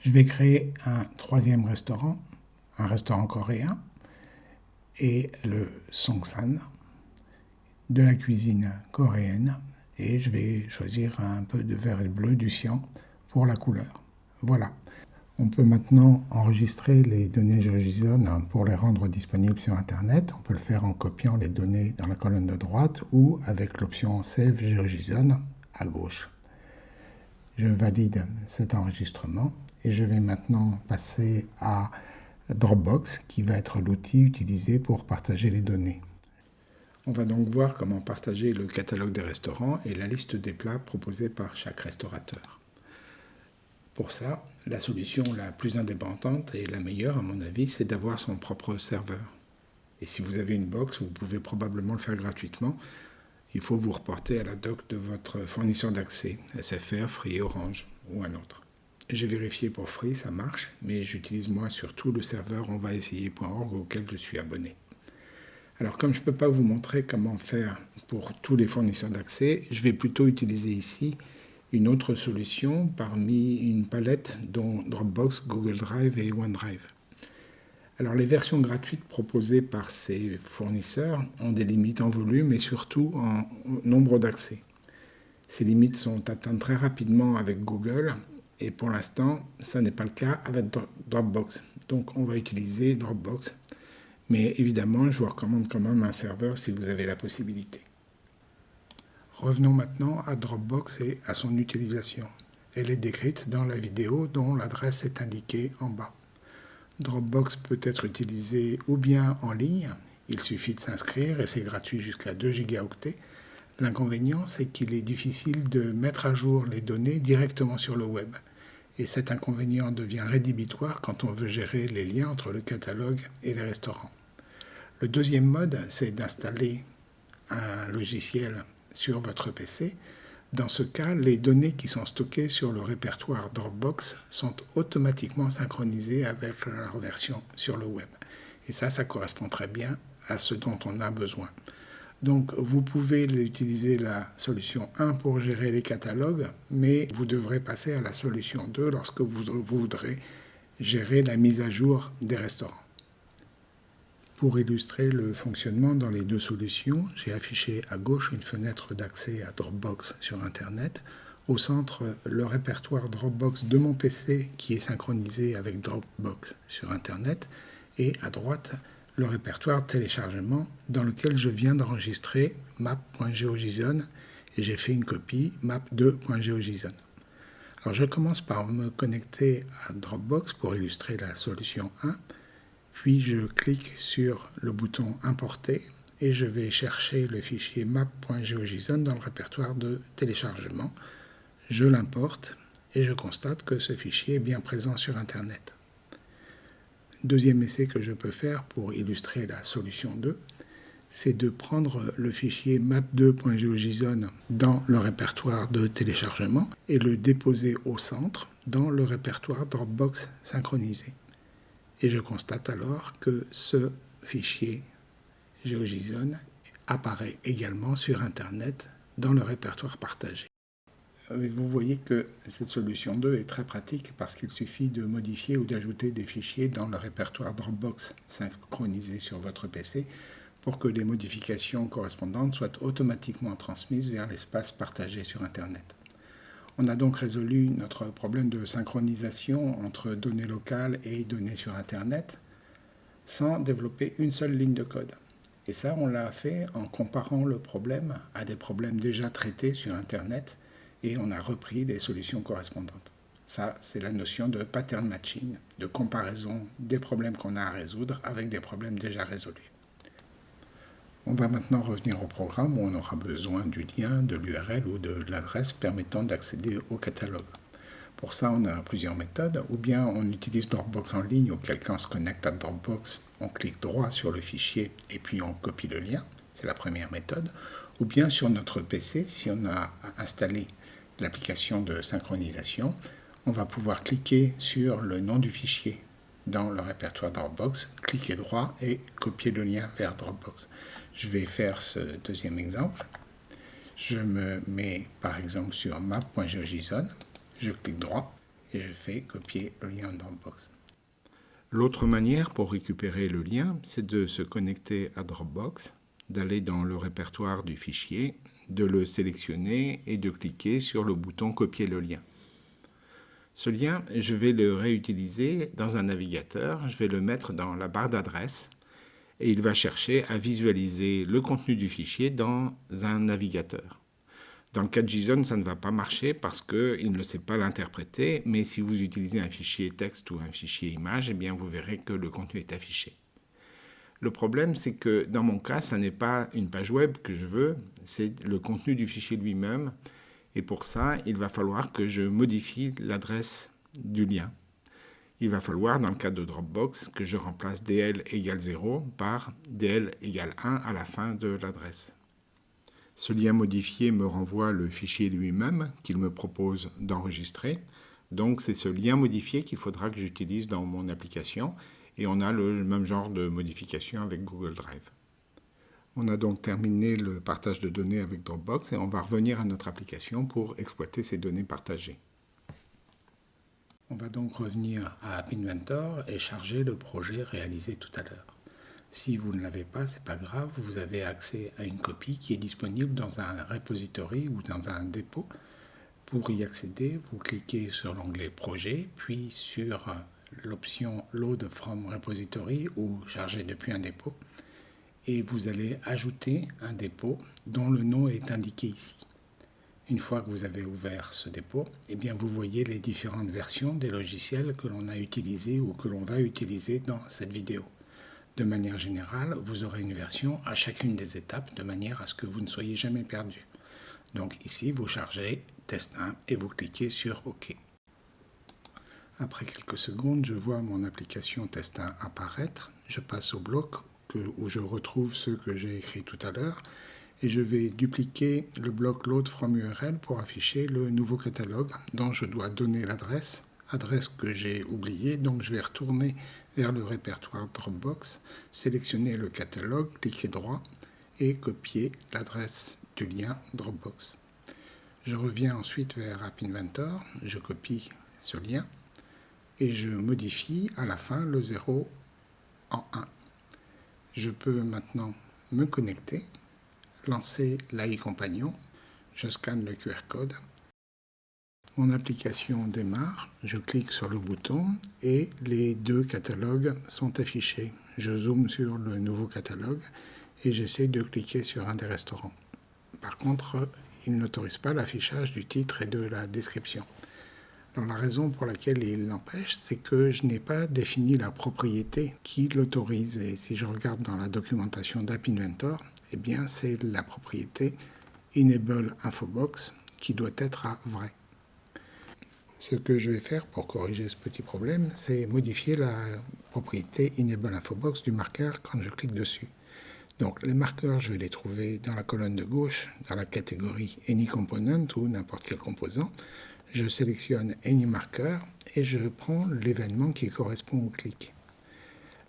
Je vais créer un troisième restaurant, un restaurant coréen, et le Songsan, de la cuisine coréenne, et je vais choisir un peu de vert et bleu du cyan pour la couleur. Voilà. On peut maintenant enregistrer les données GeoJSON pour les rendre disponibles sur Internet. On peut le faire en copiant les données dans la colonne de droite ou avec l'option Save GeoJSON à gauche. Je valide cet enregistrement et je vais maintenant passer à Dropbox qui va être l'outil utilisé pour partager les données. On va donc voir comment partager le catalogue des restaurants et la liste des plats proposés par chaque restaurateur. Pour ça, la solution la plus indépendante et la meilleure à mon avis, c'est d'avoir son propre serveur. Et si vous avez une box, vous pouvez probablement le faire gratuitement. Il faut vous reporter à la doc de votre fournisseur d'accès, SFR, Free, Orange ou un autre. J'ai vérifié pour Free, ça marche, mais j'utilise moi surtout le serveur onvaessayer.org auquel je suis abonné. Alors comme je ne peux pas vous montrer comment faire pour tous les fournisseurs d'accès, je vais plutôt utiliser ici une autre solution parmi une palette dont Dropbox, Google Drive et OneDrive. Alors les versions gratuites proposées par ces fournisseurs ont des limites en volume et surtout en nombre d'accès. Ces limites sont atteintes très rapidement avec Google et pour l'instant, ça n'est pas le cas avec Dropbox. Donc on va utiliser Dropbox. Mais évidemment, je vous recommande quand même un serveur si vous avez la possibilité. Revenons maintenant à Dropbox et à son utilisation. Elle est décrite dans la vidéo dont l'adresse est indiquée en bas. Dropbox peut être utilisé ou bien en ligne, il suffit de s'inscrire et c'est gratuit jusqu'à 2 gigaoctets. L'inconvénient, c'est qu'il est difficile de mettre à jour les données directement sur le web et cet inconvénient devient rédhibitoire quand on veut gérer les liens entre le catalogue et les restaurants. Le deuxième mode, c'est d'installer un logiciel sur votre PC. Dans ce cas, les données qui sont stockées sur le répertoire Dropbox sont automatiquement synchronisées avec leur version sur le web. Et ça, ça correspond très bien à ce dont on a besoin. Donc vous pouvez utiliser la solution 1 pour gérer les catalogues, mais vous devrez passer à la solution 2 lorsque vous voudrez gérer la mise à jour des restaurants. Pour illustrer le fonctionnement dans les deux solutions, j'ai affiché à gauche une fenêtre d'accès à Dropbox sur Internet, au centre le répertoire Dropbox de mon PC qui est synchronisé avec Dropbox sur Internet, et à droite le répertoire téléchargement dans lequel je viens d'enregistrer map.geojson et j'ai fait une copie map2.geojson. Alors je commence par me connecter à Dropbox pour illustrer la solution 1 puis je clique sur le bouton Importer et je vais chercher le fichier map.geojson dans le répertoire de téléchargement. Je l'importe et je constate que ce fichier est bien présent sur Internet. Deuxième essai que je peux faire pour illustrer la solution 2, c'est de prendre le fichier map2.geojson dans le répertoire de téléchargement et le déposer au centre dans le répertoire Dropbox synchronisé. Et je constate alors que ce fichier GeoJSON apparaît également sur Internet dans le répertoire partagé. Vous voyez que cette solution 2 est très pratique parce qu'il suffit de modifier ou d'ajouter des fichiers dans le répertoire Dropbox synchronisé sur votre PC pour que les modifications correspondantes soient automatiquement transmises vers l'espace partagé sur Internet. On a donc résolu notre problème de synchronisation entre données locales et données sur Internet sans développer une seule ligne de code. Et ça, on l'a fait en comparant le problème à des problèmes déjà traités sur Internet et on a repris les solutions correspondantes. Ça, c'est la notion de pattern matching, de comparaison des problèmes qu'on a à résoudre avec des problèmes déjà résolus. On va maintenant revenir au programme où on aura besoin du lien, de l'URL ou de l'adresse permettant d'accéder au catalogue. Pour ça, on a plusieurs méthodes. Ou bien on utilise Dropbox en ligne, ou quelqu'un se connecte à Dropbox, on clique droit sur le fichier et puis on copie le lien. C'est la première méthode. Ou bien sur notre PC, si on a installé l'application de synchronisation, on va pouvoir cliquer sur le nom du fichier dans le répertoire Dropbox, cliquer droit et copier le lien vers Dropbox. Je vais faire ce deuxième exemple. Je me mets par exemple sur map.geojson, je clique droit et je fais copier le lien Dropbox. L'autre manière pour récupérer le lien, c'est de se connecter à Dropbox, d'aller dans le répertoire du fichier, de le sélectionner et de cliquer sur le bouton copier le lien. Ce lien, je vais le réutiliser dans un navigateur. Je vais le mettre dans la barre d'adresse et il va chercher à visualiser le contenu du fichier dans un navigateur. Dans le cas de JSON, ça ne va pas marcher parce qu'il ne sait pas l'interpréter, mais si vous utilisez un fichier texte ou un fichier image, eh bien vous verrez que le contenu est affiché. Le problème, c'est que dans mon cas, ce n'est pas une page web que je veux, c'est le contenu du fichier lui-même. Et pour ça, il va falloir que je modifie l'adresse du lien. Il va falloir, dans le cas de Dropbox, que je remplace dl égale 0 par dl égale 1 à la fin de l'adresse. Ce lien modifié me renvoie le fichier lui-même qu'il me propose d'enregistrer. Donc c'est ce lien modifié qu'il faudra que j'utilise dans mon application et on a le même genre de modification avec Google Drive. On a donc terminé le partage de données avec Dropbox et on va revenir à notre application pour exploiter ces données partagées. On va donc revenir à App Inventor et charger le projet réalisé tout à l'heure. Si vous ne l'avez pas, c'est pas grave, vous avez accès à une copie qui est disponible dans un repository ou dans un dépôt. Pour y accéder, vous cliquez sur l'onglet Projet, puis sur l'option Load from Repository ou Charger depuis un dépôt et vous allez ajouter un dépôt dont le nom est indiqué ici. Une fois que vous avez ouvert ce dépôt, eh bien vous voyez les différentes versions des logiciels que l'on a utilisés ou que l'on va utiliser dans cette vidéo. De manière générale, vous aurez une version à chacune des étapes de manière à ce que vous ne soyez jamais perdu. Donc ici, vous chargez test 1 et vous cliquez sur OK. Après quelques secondes, je vois mon application test 1 apparaître. Je passe au bloc où je retrouve ceux que j'ai écrits tout à l'heure et je vais dupliquer le bloc load from URL pour afficher le nouveau catalogue dont je dois donner l'adresse, adresse que j'ai oubliée, donc je vais retourner vers le répertoire Dropbox, sélectionner le catalogue, cliquer droit et copier l'adresse du lien Dropbox. Je reviens ensuite vers App Inventor, je copie ce lien et je modifie à la fin le 0 en 1 Je peux maintenant me connecter, lancer l'AI Compagnon, je scanne le QR code, mon application démarre, je clique sur le bouton et les deux catalogues sont affichés. Je zoome sur le nouveau catalogue et j'essaie de cliquer sur un des restaurants. Par contre, il n'autorise pas l'affichage du titre et de la description. La raison pour laquelle il l'empêche, c'est que je n'ai pas défini la propriété qui l'autorise. Et si je regarde dans la documentation d'App Inventor, eh bien c'est la propriété Enable Infobox qui doit être à vrai. Ce que je vais faire pour corriger ce petit problème, c'est modifier la propriété Enable Infobox du marqueur quand je clique dessus. Donc les marqueurs, je vais les trouver dans la colonne de gauche, dans la catégorie Any Component ou n'importe quel composant. Je sélectionne Any Marker et je prends l'événement qui correspond au clic.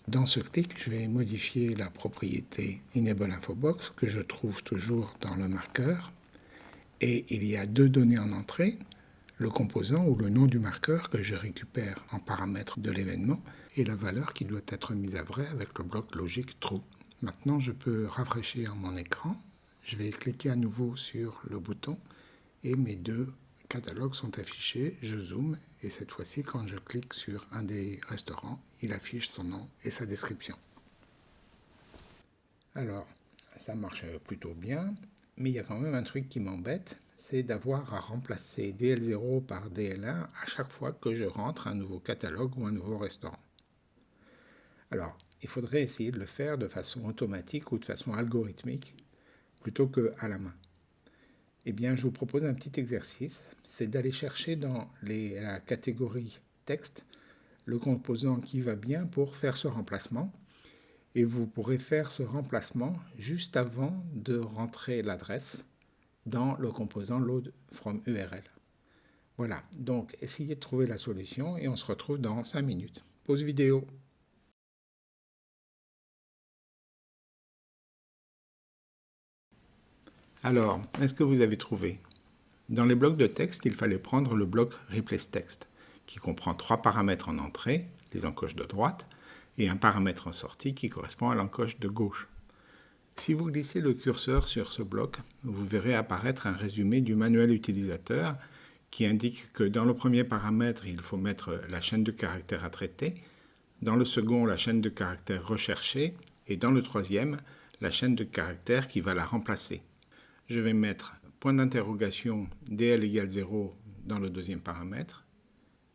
Dans ce clic, je vais modifier la propriété Enable Infobox que je trouve toujours dans le marqueur. Et il y a deux données en entrée, le composant ou le nom du marqueur que je récupère en paramètre de l'événement et la valeur qui doit être mise à vrai avec le bloc logique true. Maintenant, je peux rafraîchir mon écran. Je vais cliquer à nouveau sur le bouton et mes deux catalogues sont affichés. Je zoome et cette fois-ci, quand je clique sur un des restaurants, il affiche son nom et sa description. Alors, ça marche plutôt bien, mais il y a quand même un truc qui m'embête, c'est d'avoir à remplacer DL0 par DL1 à chaque fois que je rentre un nouveau catalogue ou un nouveau restaurant. Alors, il faudrait essayer de le faire de façon automatique ou de façon algorithmique plutôt qu'à la main. Eh bien, je vous propose un petit exercice, c'est d'aller chercher dans la catégorie texte le composant qui va bien pour faire ce remplacement. Et vous pourrez faire ce remplacement juste avant de rentrer l'adresse dans le composant load from URL. Voilà, donc essayez de trouver la solution et on se retrouve dans 5 minutes. Pause vidéo. Alors, est-ce que vous avez trouvé? Dans les blocs de texte, il fallait prendre le bloc Replace Text, qui comprend trois paramètres en entrée, les encoches de droite, et un paramètre en sortie qui correspond à l'encoche de gauche. Si vous glissez le curseur sur ce bloc, vous verrez apparaître un résumé du manuel utilisateur qui indique que dans le premier paramètre, il faut mettre la chaîne de caractères à traiter, dans le second, la chaîne de caractères recherchée, et dans le troisième, la chaîne de caractères qui va la remplacer je vais mettre point d'interrogation dl égale 0 dans le deuxième paramètre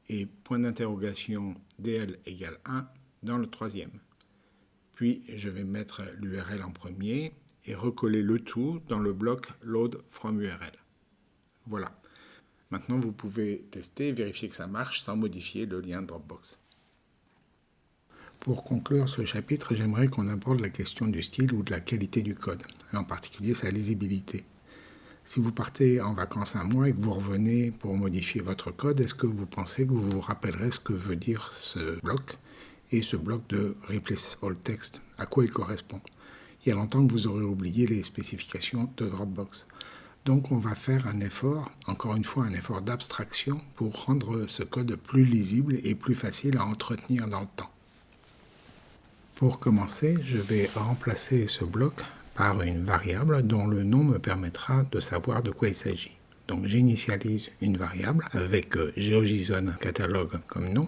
et point d'interrogation dl égale 1 dans le troisième. Puis je vais mettre l'URL en premier et recoller le tout dans le bloc load from URL. Voilà. Maintenant, vous pouvez tester vérifier que ça marche sans modifier le lien Dropbox. Pour conclure ce chapitre, j'aimerais qu'on aborde la question du style ou de la qualité du code, et en particulier sa lisibilité. Si vous partez en vacances un mois et que vous revenez pour modifier votre code, est-ce que vous pensez que vous vous rappellerez ce que veut dire ce bloc et ce bloc de Replace All Text, à quoi il correspond? Il y a longtemps que vous aurez oublié les spécifications de Dropbox. Donc on va faire un effort, encore une fois un effort d'abstraction pour rendre ce code plus lisible et plus facile à entretenir dans le temps. Pour commencer, je vais remplacer ce bloc par une variable dont le nom me permettra de savoir de quoi il s'agit. Donc j'initialise une variable avec euh, GeoJSON catalogue comme nom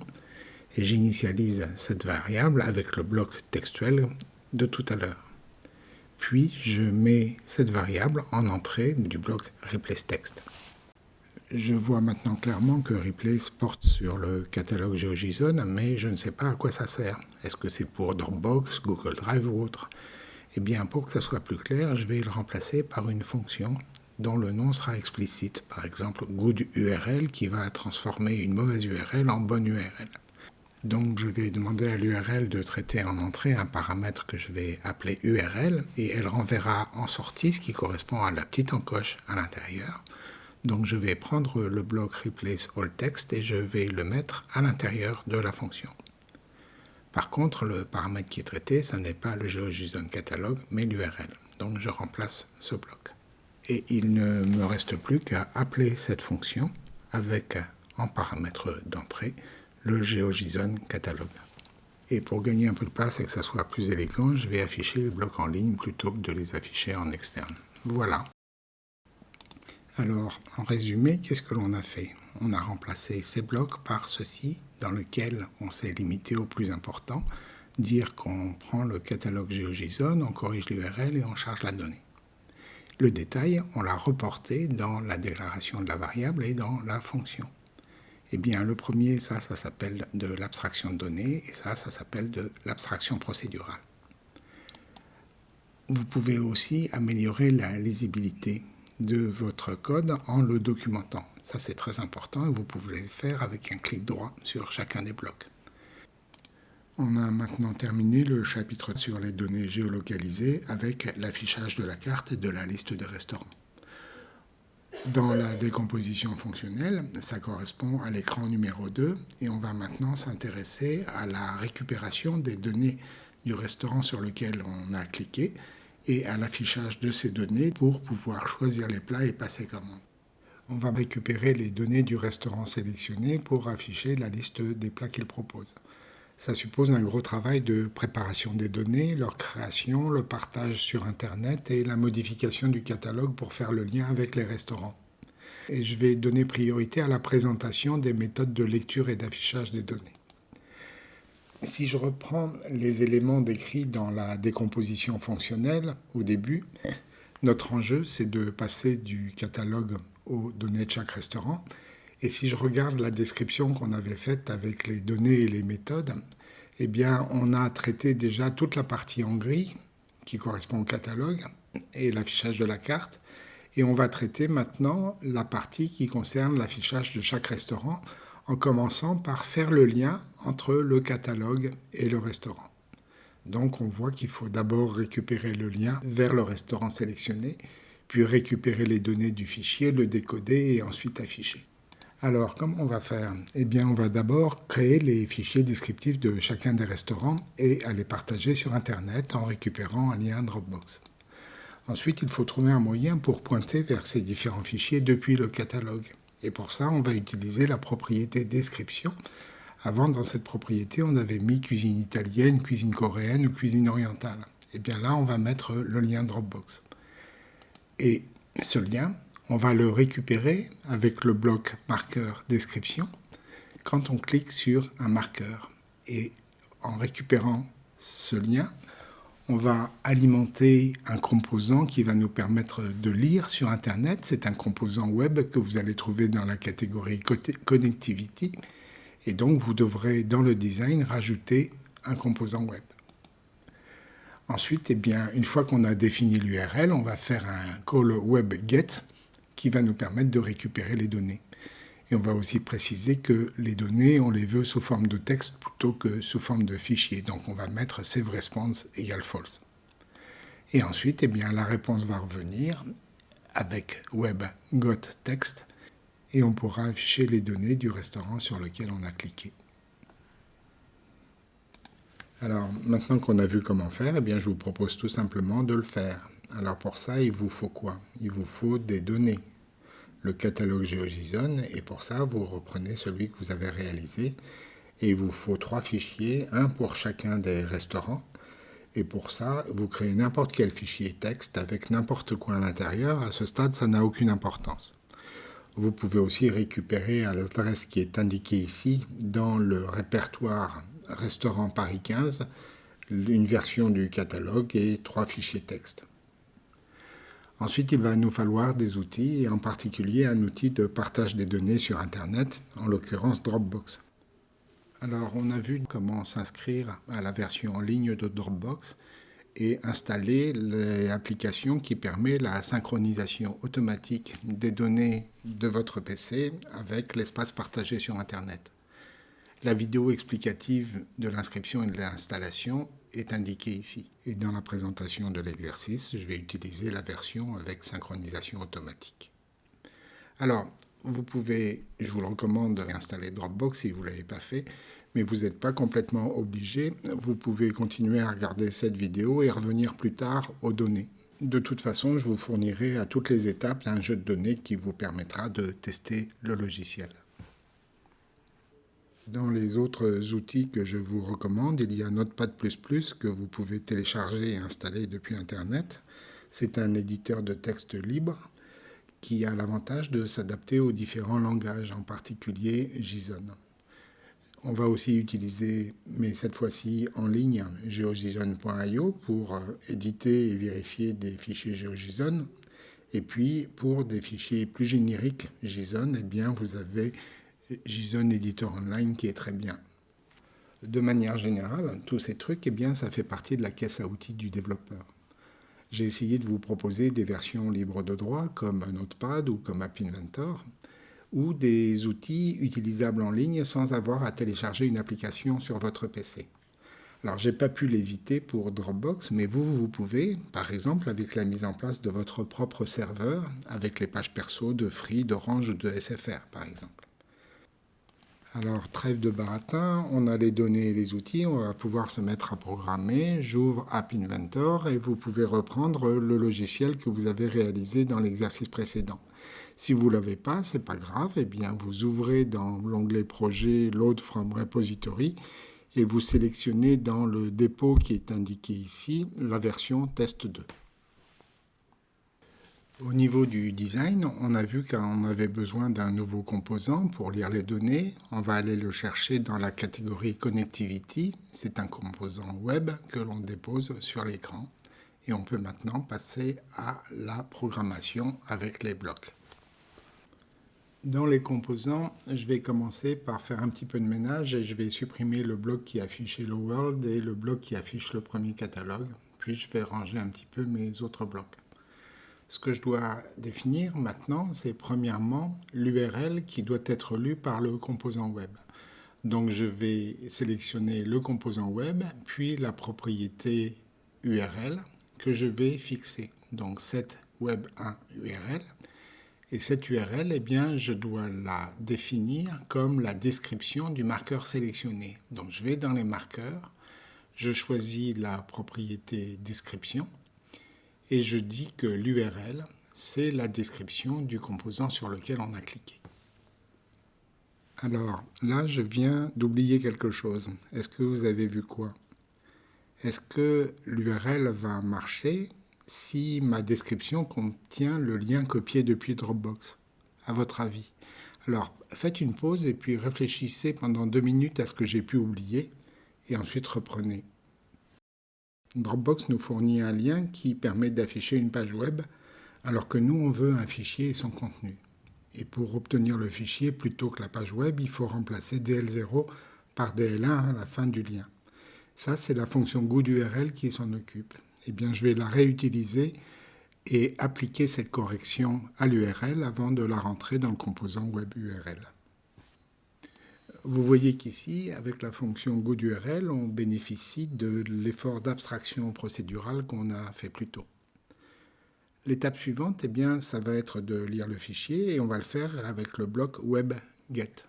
et j'initialise cette variable avec le bloc textuel de tout à l'heure. Puis je mets cette variable en entrée du bloc replaceText. Je vois maintenant clairement que Replace porte sur le catalogue GeoJSON, mais je ne sais pas à quoi ça sert. Est-ce que c'est pour Dropbox, Google Drive ou autre? Eh bien, pour que ça soit plus clair, je vais le remplacer par une fonction dont le nom sera explicite. Par exemple, GoodURL qui va transformer une mauvaise URL en bonne URL. Donc je vais demander à l'URL de traiter en entrée un paramètre que je vais appeler URL et elle renverra en sortie ce qui correspond à la petite encoche à l'intérieur. Donc je vais prendre le bloc replace all text et je vais le mettre à l'intérieur de la fonction. Par contre, le paramètre qui est traité, ce n'est pas le GeoJSON catalogue, mais l'URL. Donc je remplace ce bloc. Et il ne me reste plus qu'à appeler cette fonction avec en paramètre d'entrée le GeoJSON catalogue. Et pour gagner un peu de place et que ça soit plus élégant, je vais afficher les blocs en ligne plutôt que de les afficher en externe. Voilà. Alors, en résumé, qu'est-ce que l'on a fait? On a remplacé ces blocs par ceci, dans lequel on s'est limité au plus important, dire qu'on prend le catalogue GeoJSON, on corrige l'URL et on charge la donnée. Le détail, on l'a reporté dans la déclaration de la variable et dans la fonction. Eh bien, le premier, ça, ça s'appelle de l'abstraction de données, et ça, ça s'appelle de l'abstraction procédurale. Vous pouvez aussi améliorer la lisibilité de votre code en le documentant. Ça, c'est très important vous pouvez le faire avec un clic droit sur chacun des blocs. On a maintenant terminé le chapitre sur les données géolocalisées avec l'affichage de la carte et de la liste des restaurants. Dans la décomposition fonctionnelle, ça correspond à l'écran numéro 2 et on va maintenant s'intéresser à la récupération des données du restaurant sur lequel on a cliqué et à l'affichage de ces données pour pouvoir choisir les plats et passer commande. On va récupérer les données du restaurant sélectionné pour afficher la liste des plats qu'il propose. Ça suppose un gros travail de préparation des données, leur création, le partage sur Internet et la modification du catalogue pour faire le lien avec les restaurants. Et je vais donner priorité à la présentation des méthodes de lecture et d'affichage des données. Si je reprends les éléments décrits dans la décomposition fonctionnelle au début, notre enjeu c'est de passer du catalogue aux données de chaque restaurant. Et si je regarde la description qu'on avait faite avec les données et les méthodes, eh bien on a traité déjà toute la partie en gris qui correspond au catalogue et l'affichage de la carte. Et on va traiter maintenant la partie qui concerne l'affichage de chaque restaurant en commençant par faire le lien entre le catalogue et le restaurant. Donc on voit qu'il faut d'abord récupérer le lien vers le restaurant sélectionné, puis récupérer les données du fichier, le décoder et ensuite afficher. Alors, comment on va faire? Eh bien, on va d'abord créer les fichiers descriptifs de chacun des restaurants et les partager sur Internet en récupérant un lien Dropbox. Ensuite, il faut trouver un moyen pour pointer vers ces différents fichiers depuis le catalogue. Et pour ça, on va utiliser la propriété description. Avant, dans cette propriété, on avait mis cuisine italienne, cuisine coréenne ou cuisine orientale. Et eh bien là, on va mettre le lien Dropbox. Et ce lien, on va le récupérer avec le bloc marqueur description quand on clique sur un marqueur. Et en récupérant ce lien, on va alimenter un composant qui va nous permettre de lire sur Internet. C'est un composant web que vous allez trouver dans la catégorie Connectivity. Et donc, vous devrez, dans le design, rajouter un composant web. Ensuite, eh bien, une fois qu'on a défini l'URL, on va faire un call web get qui va nous permettre de récupérer les données. Et on va aussi préciser que les données, on les veut sous forme de texte plutôt que sous forme de fichier. Donc on va mettre save response égale false. Et ensuite, eh bien, la réponse va revenir avec web got text et on pourra afficher les données du restaurant sur lequel on a cliqué. Alors maintenant qu'on a vu comment faire, eh bien, je vous propose tout simplement de le faire. Alors pour ça, il vous faut quoi? Il vous faut des données le catalogue GeoJSON et pour ça vous reprenez celui que vous avez réalisé et il vous faut trois fichiers, un pour chacun des restaurants et pour ça vous créez n'importe quel fichier texte avec n'importe quoi à l'intérieur, à ce stade ça n'a aucune importance. Vous pouvez aussi récupérer à l'adresse qui est indiquée ici dans le répertoire restaurant Paris 15 une version du catalogue et trois fichiers texte. Ensuite, il va nous falloir des outils, et en particulier un outil de partage des données sur Internet, en l'occurrence Dropbox. Alors, on a vu comment s'inscrire à la version en ligne de Dropbox et installer l'application qui permet la synchronisation automatique des données de votre PC avec l'espace partagé sur Internet. La vidéo explicative de l'inscription et de l'installation indiqué ici. Et dans la présentation de l'exercice, je vais utiliser la version avec synchronisation automatique. Alors, vous pouvez, je vous le recommande, installer Dropbox si vous ne l'avez pas fait, mais vous n'êtes pas complètement obligé. Vous pouvez continuer à regarder cette vidéo et revenir plus tard aux données. De toute façon, je vous fournirai à toutes les étapes un jeu de données qui vous permettra de tester le logiciel. Dans les autres outils que je vous recommande, il y a Notepad++ que vous pouvez télécharger et installer depuis Internet. C'est un éditeur de texte libre qui a l'avantage de s'adapter aux différents langages, en particulier JSON. On va aussi utiliser, mais cette fois-ci en ligne, geojson.io pour éditer et vérifier des fichiers GeoJSON. Et puis, pour des fichiers plus génériques JSON, eh bien, vous avez JSON Editor Online qui est très bien. De manière générale, tous ces trucs, eh bien, ça fait partie de la caisse à outils du développeur. J'ai essayé de vous proposer des versions libres de droit comme Notepad ou comme App Inventor, ou des outils utilisables en ligne sans avoir à télécharger une application sur votre PC. Alors, j'ai pas pu l'éviter pour Dropbox, mais vous, vous pouvez, par exemple, avec la mise en place de votre propre serveur, avec les pages perso de Free, d'Orange ou de SFR, par exemple. Alors, trêve de baratin, on a les données et les outils, on va pouvoir se mettre à programmer. J'ouvre App Inventor et vous pouvez reprendre le logiciel que vous avez réalisé dans l'exercice précédent. Si vous ne l'avez pas, ce n'est pas grave, eh bien vous ouvrez dans l'onglet Projet Load from Repository et vous sélectionnez dans le dépôt qui est indiqué ici la version test 2. Au niveau du design, on a vu qu'on avait besoin d'un nouveau composant pour lire les données. On va aller le chercher dans la catégorie Connectivity. C'est un composant web que l'on dépose sur l'écran. Et on peut maintenant passer à la programmation avec les blocs. Dans les composants, je vais commencer par faire un petit peu de ménage et je vais supprimer le bloc qui affiche Hello World et le bloc qui affiche le premier catalogue. Puis je vais ranger un petit peu mes autres blocs. Ce que je dois définir maintenant, c'est premièrement l'URL qui doit être lu par le composant web. Donc je vais sélectionner le composant web, puis la propriété URL que je vais fixer. Donc cette web1 URL et cette URL, eh bien, je dois la définir comme la description du marqueur sélectionné. Donc je vais dans les marqueurs, je choisis la propriété description et je dis que l'URL, c'est la description du composant sur lequel on a cliqué. Alors là, je viens d'oublier quelque chose. Est-ce que vous avez vu quoi? Est-ce que l'URL va marcher si ma description contient le lien copié depuis Dropbox, à votre avis. Alors, faites une pause et puis réfléchissez pendant deux minutes à ce que j'ai pu oublier et ensuite reprenez. Dropbox nous fournit un lien qui permet d'afficher une page web alors que nous, on veut un fichier et son contenu. Et pour obtenir le fichier plutôt que la page web, il faut remplacer DL0 par DL1 à la fin du lien. Ça, c'est la fonction GoodURL qui s'en occupe eh bien, je vais la réutiliser et appliquer cette correction à l'URL avant de la rentrer dans le composant web URL. Vous voyez qu'ici, avec la fonction GoodURL, on bénéficie de l'effort d'abstraction procédurale qu'on a fait plus tôt. L'étape suivante, eh bien, ça va être de lire le fichier et on va le faire avec le bloc webGet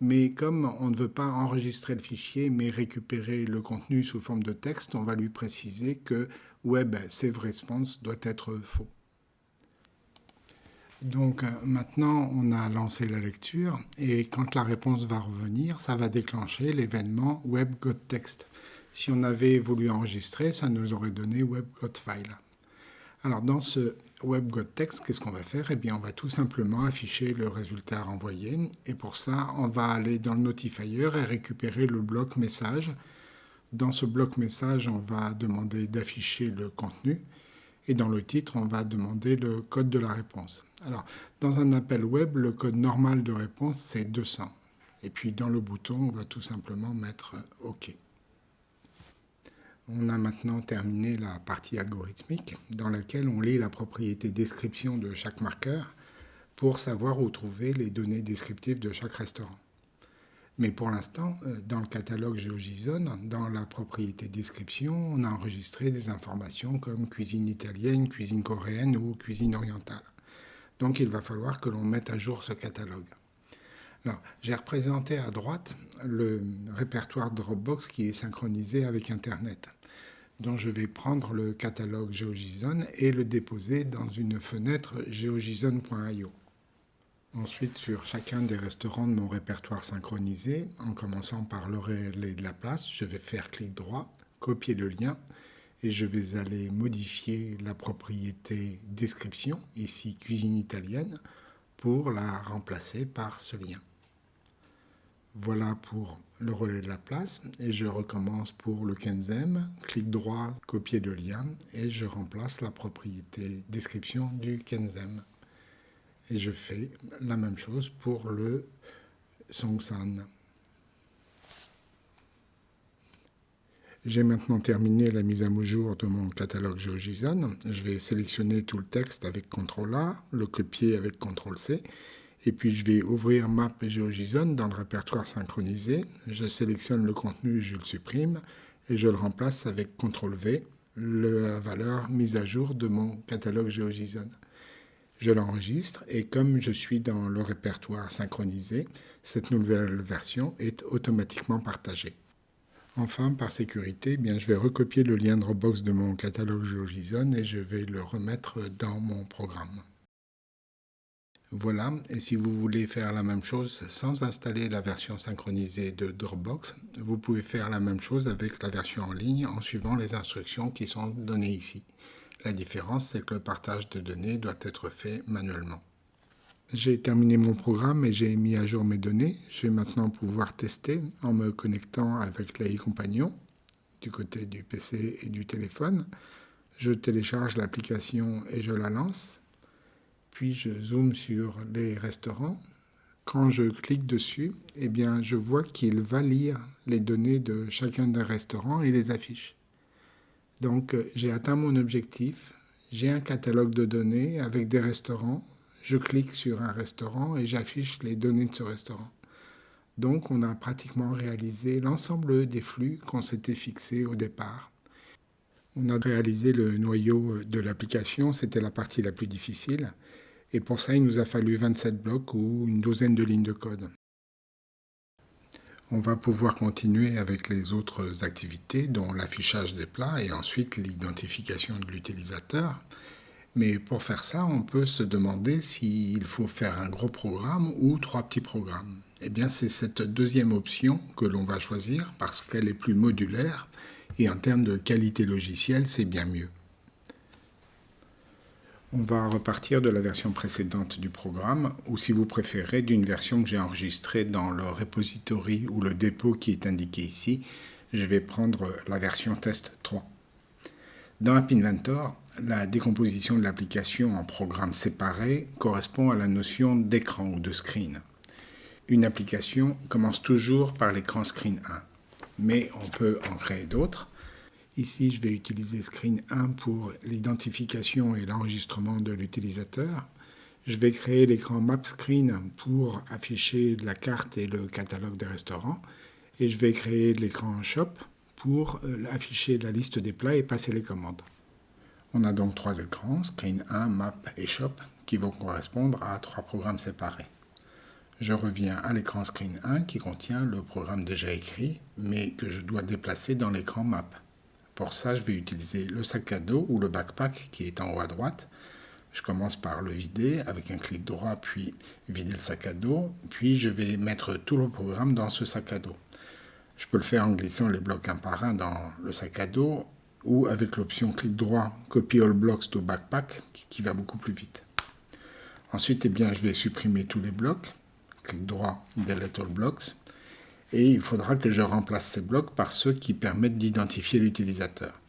mais comme on ne veut pas enregistrer le fichier mais récupérer le contenu sous forme de texte, on va lui préciser que web save response doit être faux. Donc maintenant, on a lancé la lecture et quand la réponse va revenir, ça va déclencher l'événement web got text. Si on avait voulu enregistrer, ça nous aurait donné web got file. Alors dans ce WebGotText, qu'est-ce qu'on va faire? Eh bien, on va tout simplement afficher le résultat renvoyé. Et pour ça, on va aller dans le notifier et récupérer le bloc message. Dans ce bloc message, on va demander d'afficher le contenu. Et dans le titre, on va demander le code de la réponse. Alors, dans un appel web, le code normal de réponse, c'est 200. Et puis dans le bouton, on va tout simplement mettre OK. On a maintenant terminé la partie algorithmique dans laquelle on lit la propriété description de chaque marqueur pour savoir où trouver les données descriptives de chaque restaurant. Mais pour l'instant, euh, dans le catalogue GeoJSON, dans la propriété description, on a enregistré des informations comme cuisine italienne, cuisine coréenne ou cuisine orientale. Donc il va falloir que l'on mette à jour ce catalogue. J'ai représenté à droite le répertoire Dropbox qui est synchronisé avec Internet. Donc je vais prendre le catalogue GeoJSON et le déposer dans une fenêtre geojson.io. Ensuite, sur chacun des restaurants de mon répertoire synchronisé, en commençant par le relais de la place, je vais faire clic droit, copier le lien et je vais aller modifier la propriété description, ici cuisine italienne, pour la remplacer par ce lien. Voilà pour le relais de la place et je recommence pour le Kenzem, clic droit, copier le lien et je remplace la propriété description du Kenzem. Et je fais la même chose pour le Songsan. J'ai maintenant terminé la mise à jour de mon catalogue GeoJSON. Je vais sélectionner tout le texte avec CTRL A, le copier avec CTRL C, et puis je vais ouvrir Map et GeoJSON dans le répertoire synchronisé. Je sélectionne le contenu, je le supprime, et je le remplace avec CTRL V, la valeur mise à jour de mon catalogue GeoJSON je l'enregistre et comme je suis dans le répertoire synchronisé, cette nouvelle version est automatiquement partagée. Enfin, par sécurité, eh je vais recopier le lien Dropbox de mon catalogue GeoJSON et je vais le remettre dans mon programme. Voilà, et si vous voulez faire la même chose sans installer la version synchronisée de Dropbox, vous pouvez faire la même chose avec la version en ligne en suivant les instructions qui sont données ici. La différence, c'est que le partage de données doit être fait manuellement. J'ai terminé mon programme et j'ai mis à jour mes données. Je vais maintenant pouvoir tester en me connectant avec l'AI Compagnon du côté du PC et du téléphone. Je télécharge l'application et je la lance. Puis je zoome sur les restaurants. Quand je clique dessus, eh bien, je vois qu'il va lire les données de chacun des restaurants et les affiche. Donc euh, j'ai atteint mon objectif, j'ai un catalogue de données avec des restaurants, je clique sur un restaurant et j'affiche les données de ce restaurant. Donc on a pratiquement réalisé l'ensemble des flux qu'on s'était fixés au départ. On a réalisé le noyau de l'application, c'était la partie la plus difficile. Et pour ça, il nous a fallu 27 blocs ou une douzaine de lignes de code. On va pouvoir continuer avec les autres activités, dont l'affichage des plats et ensuite l'identification de l'utilisateur. Mais pour faire ça, on peut se demander s'il faut faire un gros programme ou trois petits programmes. Eh bien, c'est cette deuxième option que l'on va choisir parce qu'elle est plus modulaire et en termes de qualité logicielle, c'est bien mieux. On va repartir de la version précédente du programme, ou si vous préférez, d'une version que j'ai enregistrée dans le repository ou le dépôt qui est indiqué ici. Je vais prendre la version test 3. Dans App Inventor, la décomposition de l'application en programmes séparés correspond à la notion d'écran ou de screen. Une application commence toujours par l'écran screen 1, mais on peut en créer d'autres. Ici, je vais utiliser Screen 1 pour l'identification et l'enregistrement de l'utilisateur. Je vais créer l'écran Map Screen pour afficher la carte et le catalogue des restaurants. Et je vais créer l'écran Shop pour euh, afficher la liste des plats et passer les commandes. On a donc trois écrans, Screen 1, Map et Shop, qui vont correspondre à trois programmes séparés. Je reviens à l'écran Screen 1 qui contient le programme déjà écrit, mais que je dois déplacer dans l'écran Map. Pour ça, je vais utiliser le sac à dos ou le backpack qui est en haut à droite. Je commence par le vider avec un clic droit, puis vider le sac à dos. Puis je vais mettre tout le programme dans ce sac à dos. Je peux le faire en glissant les blocs un par un dans le sac à dos ou avec l'option clic droit Copy all blocks to backpack qui va beaucoup plus vite. Ensuite, eh je vais supprimer tous les blocs. Clic droit Delete all blocks et il faudra que je remplace ces blocs par ceux qui permettent d'identifier l'utilisateur.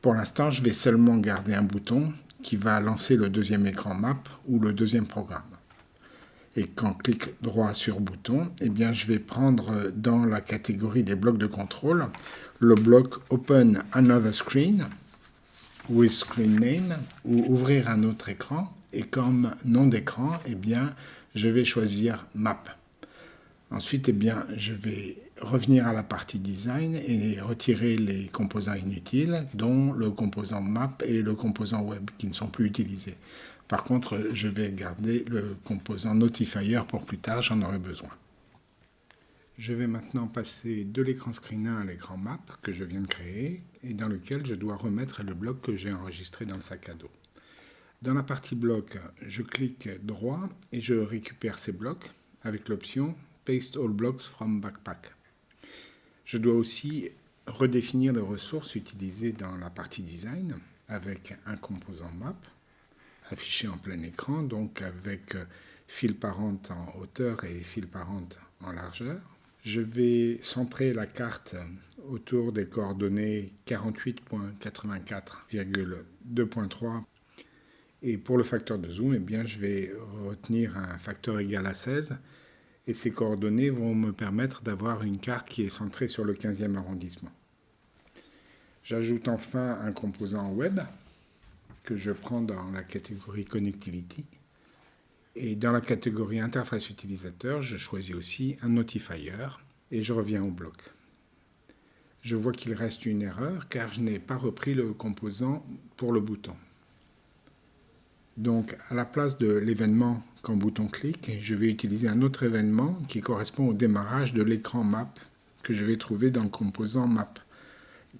Pour l'instant, je vais seulement garder un bouton qui va lancer le deuxième écran map ou le deuxième programme. Et quand clique droit sur bouton, eh bien, je vais prendre dans la catégorie des blocs de contrôle le bloc Open Another Screen with Screen Name ou ouvrir un autre écran. Et comme nom d'écran, eh bien, je vais choisir Map. Ensuite, eh bien, je vais revenir à la partie design et retirer les composants inutiles, dont le composant map et le composant web qui ne sont plus utilisés. Par contre, je vais garder le composant notifier pour plus tard, j'en aurai besoin. Je vais maintenant passer de l'écran screen 1 à l'écran map que je viens de créer et dans lequel je dois remettre le bloc que j'ai enregistré dans le sac à dos. Dans la partie bloc, je clique droit et je récupère ces blocs avec l'option Paste all blocks from backpack. Je dois aussi redéfinir les ressources utilisées dans la partie design avec un composant map affiché en plein écran, donc avec fil parent en hauteur et fil parent en largeur. Je vais centrer la carte autour des coordonnées 48.84,2.3 et pour le facteur de zoom, eh bien, je vais retenir un facteur égal à 16 et ces coordonnées vont me permettre d'avoir une carte qui est centrée sur le 15e arrondissement. J'ajoute enfin un composant web que je prends dans la catégorie Connectivity. Et dans la catégorie Interface utilisateur, je choisis aussi un notifier et je reviens au bloc. Je vois qu'il reste une erreur car je n'ai pas repris le composant pour le bouton. Donc, à la place de l'événement quand bouton clique, je vais utiliser un autre événement qui correspond au démarrage de l'écran map que je vais trouver dans le composant map,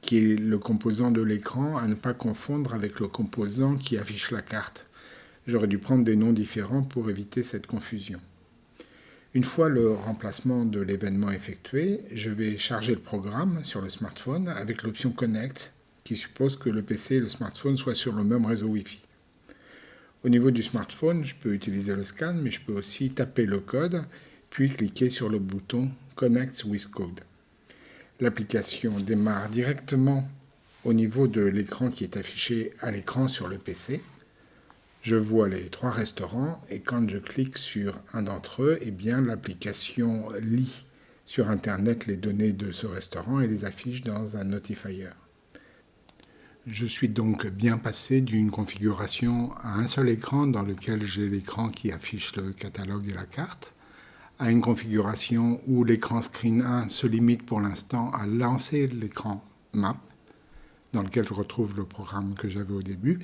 qui est le composant de l'écran à ne pas confondre avec le composant qui affiche la carte. J'aurais dû prendre des noms différents pour éviter cette confusion. Une fois le remplacement de l'événement effectué, je vais charger le programme sur le smartphone avec l'option Connect qui suppose que le PC et le smartphone soient sur le même réseau Wi-Fi. Au niveau du smartphone, je peux utiliser le scan, mais je peux aussi taper le code, puis cliquer sur le bouton Connect with Code. L'application démarre directement au niveau de l'écran qui est affiché à l'écran sur le PC. Je vois les trois restaurants et quand je clique sur un d'entre eux, eh bien l'application lit sur Internet les données de ce restaurant et les affiche dans un notifier. Je suis donc bien passé d'une configuration à un seul écran dans lequel j'ai l'écran qui affiche le catalogue et la carte, à une configuration où l'écran Screen 1 se limite pour l'instant à lancer l'écran Map, dans lequel je retrouve le programme que j'avais au début.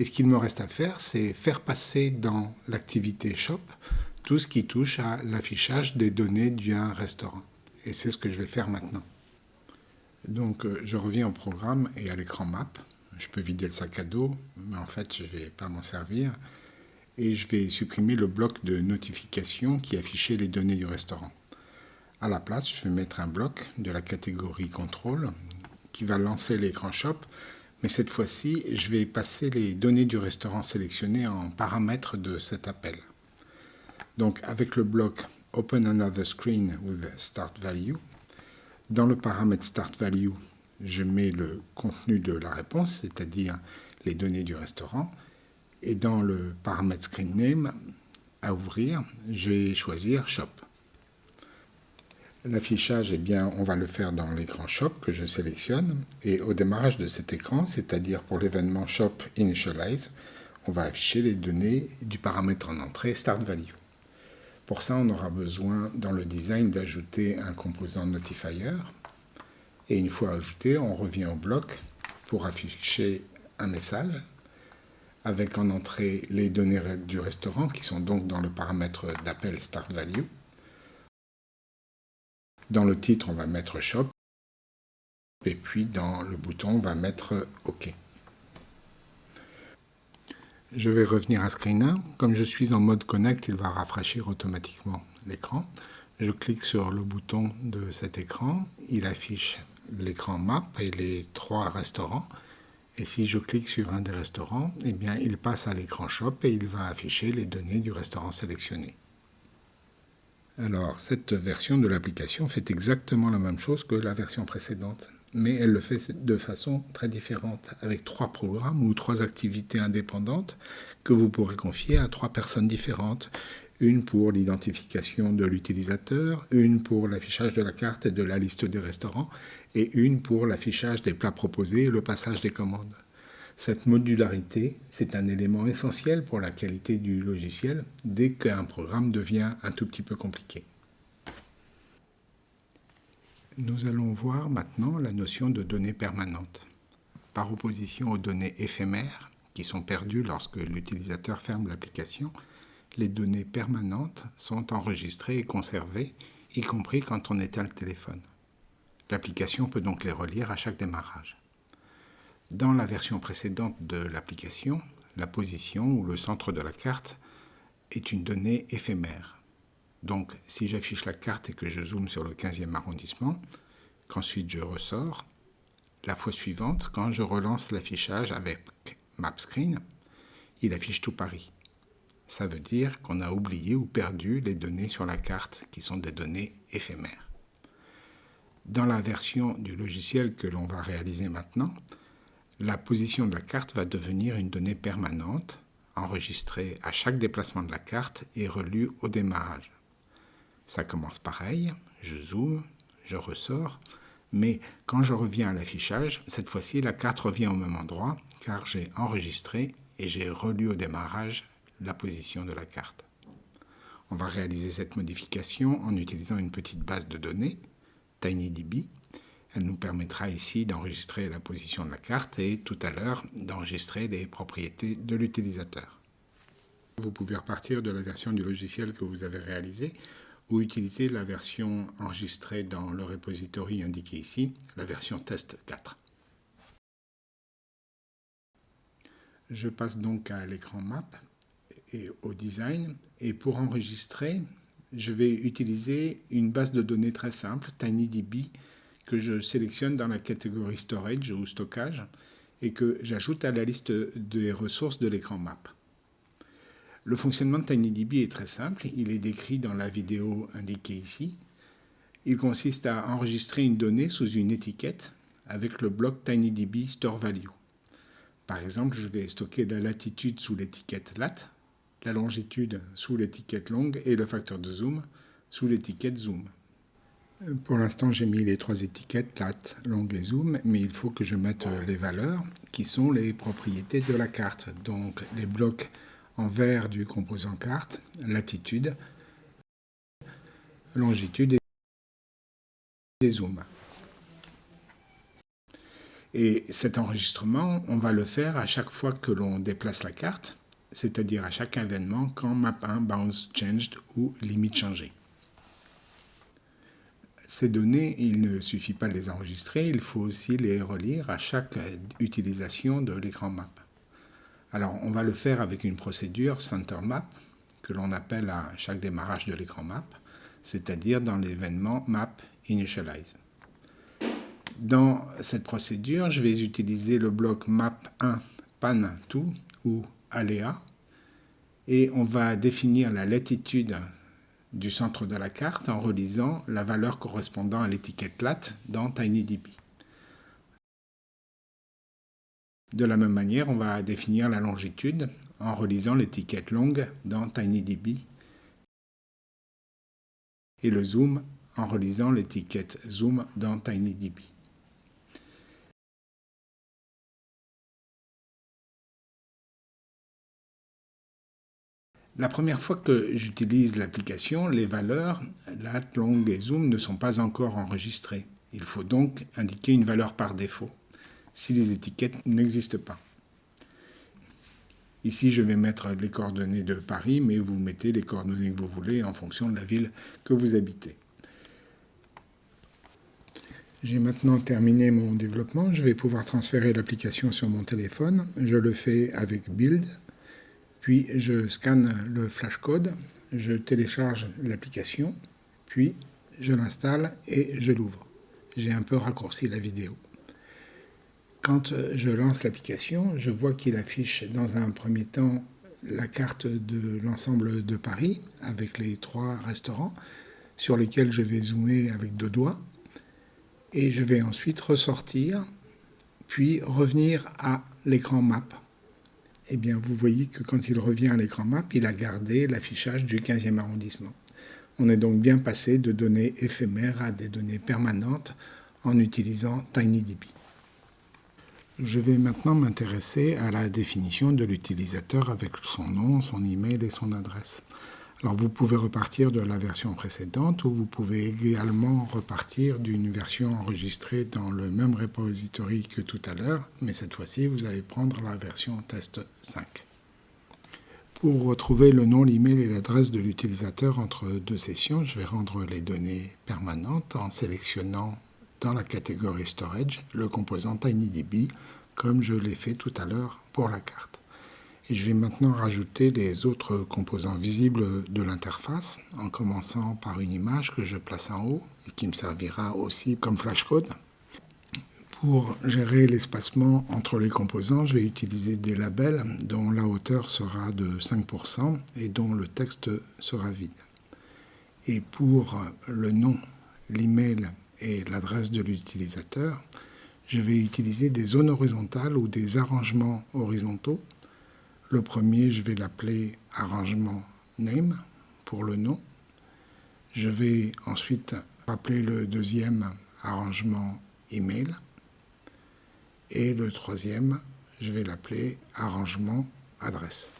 Et ce qu'il me reste à faire, c'est faire passer dans l'activité Shop tout ce qui touche à l'affichage des données d'un restaurant. Et c'est ce que je vais faire maintenant. Donc euh, je reviens au programme et à l'écran map. Je peux vider le sac à dos, mais en fait je ne vais pas m'en servir. Et je vais supprimer le bloc de notification qui affichait les données du restaurant. À la place, je vais mettre un bloc de la catégorie contrôle qui va lancer l'écran shop, mais cette fois-ci, je vais passer les données du restaurant sélectionné en paramètres de cet appel. Donc avec le bloc Open another screen with start value, dans le paramètre Start Value, je mets le contenu de la réponse, c'est-à-dire les données du restaurant. Et dans le paramètre Screen Name, à ouvrir, je vais choisir Shop. L'affichage, eh bien, on va le faire dans l'écran Shop que je sélectionne. Et au démarrage de cet écran, c'est-à-dire pour l'événement Shop Initialize, on va afficher les données du paramètre en entrée Start Value. Pour ça, on aura besoin dans le design d'ajouter un composant notifier. Et une fois ajouté, on revient au bloc pour afficher un message avec en entrée les données du restaurant qui sont donc dans le paramètre d'appel start value. Dans le titre, on va mettre shop et puis dans le bouton, on va mettre OK. Je vais revenir à Screen 1. Comme je suis en mode Connect, il va rafraîchir automatiquement l'écran. Je clique sur le bouton de cet écran. Il affiche l'écran Map et les trois restaurants. Et si je clique sur un des restaurants, eh bien, il passe à l'écran Shop et il va afficher les données du restaurant sélectionné. Alors, cette version de l'application fait exactement la même chose que la version précédente mais elle le fait de façon très différente, avec trois programmes ou trois activités indépendantes que vous pourrez confier à trois personnes différentes. Une pour l'identification de l'utilisateur, une pour l'affichage de la carte et de la liste des restaurants, et une pour l'affichage des plats proposés et le passage des commandes. Cette modularité, c'est un élément essentiel pour la qualité du logiciel dès qu'un programme devient un tout petit peu compliqué. Nous allons voir maintenant la notion de données permanentes. Par opposition aux données éphémères, qui sont perdues lorsque l'utilisateur ferme l'application, les données permanentes sont enregistrées et conservées, y compris quand on éteint le téléphone. L'application peut donc les relire à chaque démarrage. Dans la version précédente de l'application, la position ou le centre de la carte est une donnée éphémère. Donc, si j'affiche la carte et que je zoome sur le 15e arrondissement, qu'ensuite je ressors, la fois suivante, quand je relance l'affichage avec MapScreen, il affiche tout Paris. Ça veut dire qu'on a oublié ou perdu les données sur la carte qui sont des données éphémères. Dans la version du logiciel que l'on va réaliser maintenant, la position de la carte va devenir une donnée permanente, enregistrée à chaque déplacement de la carte et relue au démarrage. Ça commence pareil, je zoome, je ressors, mais quand je reviens à l'affichage, cette fois-ci la carte revient au même endroit car j'ai enregistré et j'ai relu au démarrage la position de la carte. On va réaliser cette modification en utilisant une petite base de données, TinyDB. Elle nous permettra ici d'enregistrer la position de la carte et tout à l'heure d'enregistrer les propriétés de l'utilisateur. Vous pouvez repartir de la version du logiciel que vous avez réalisé ou utiliser la version enregistrée dans le repository indiqué ici, la version test 4. Je passe donc à l'écran map et au design. Et pour enregistrer, je vais utiliser une base de données très simple, TinyDB, que je sélectionne dans la catégorie Storage ou Stockage et que j'ajoute à la liste des ressources de l'écran map. Le fonctionnement de TinyDB est très simple, il est décrit dans la vidéo indiquée ici. Il consiste à enregistrer une donnée sous une étiquette avec le bloc TinyDB Store Value. Par exemple, je vais stocker la latitude sous l'étiquette lat, la longitude sous l'étiquette longue et le facteur de zoom sous l'étiquette zoom. Pour l'instant, j'ai mis les trois étiquettes lat, longue et zoom, mais il faut que je mette les valeurs qui sont les propriétés de la carte. Donc les blocs en vert du composant carte, latitude, longitude et zoom. Et cet enregistrement, on va le faire à chaque fois que l'on déplace la carte, c'est-à-dire à chaque événement quand map1 bounce changed ou limite changée. Ces données, il ne suffit pas de les enregistrer, il faut aussi les relire à chaque utilisation de l'écran map. Alors, on va le faire avec une procédure center map que l'on appelle à chaque démarrage de l'écran map, c'est-à-dire dans l'événement map initialize. Dans cette procédure, je vais utiliser le bloc map1 pan to ou aléa et on va définir la latitude du centre de la carte en relisant la valeur correspondant à l'étiquette lat dans TinyDB. De la même manière, on va définir la longitude en relisant l'étiquette longue dans TinyDB et le zoom en relisant l'étiquette zoom dans TinyDB. La première fois que j'utilise l'application, les valeurs lat, long et zoom ne sont pas encore enregistrées. Il faut donc indiquer une valeur par défaut si les étiquettes n'existent pas. Ici, je vais mettre les coordonnées de Paris, mais vous mettez les coordonnées que vous voulez en fonction de la ville que vous habitez. J'ai maintenant terminé mon développement. Je vais pouvoir transférer l'application sur mon téléphone. Je le fais avec Build. Puis je scanne le flashcode, je télécharge l'application, puis je l'installe et je l'ouvre. J'ai un peu raccourci la vidéo. Quand je lance l'application, je vois qu'il affiche dans un premier temps la carte de l'ensemble de Paris avec les trois restaurants sur lesquels je vais zoomer avec deux doigts. Et je vais ensuite ressortir, puis revenir à l'écran map eh bien, vous voyez que quand il revient à l'écran map, il a gardé l'affichage du 15e arrondissement. On est donc bien passé de données éphémères à des données permanentes en utilisant TinyDB. Je vais maintenant m'intéresser à la définition de l'utilisateur avec son nom, son email et son adresse. Alors vous pouvez repartir de la version précédente ou vous pouvez également repartir d'une version enregistrée dans le même repository que tout à l'heure, mais cette fois-ci vous allez prendre la version test 5. Pour retrouver le nom, l'email et l'adresse de l'utilisateur entre deux sessions, je vais rendre les données permanentes en sélectionnant dans la catégorie Storage le composant TinyDB comme je l'ai fait tout à l'heure pour la carte. Et je vais maintenant rajouter les autres composants visibles de l'interface, en commençant par une image que je place en haut et qui me servira aussi comme flashcode. Pour gérer l'espacement entre les composants, je vais utiliser des labels dont la hauteur sera de 5% et dont le texte sera vide. Et pour le nom, l'email et l'adresse de l'utilisateur, je vais utiliser des zones horizontales ou des arrangements horizontaux. Le premier, je vais l'appeler arrangement name pour le nom. Je vais ensuite appeler le deuxième arrangement email. Et le troisième, je vais l'appeler arrangement adresse.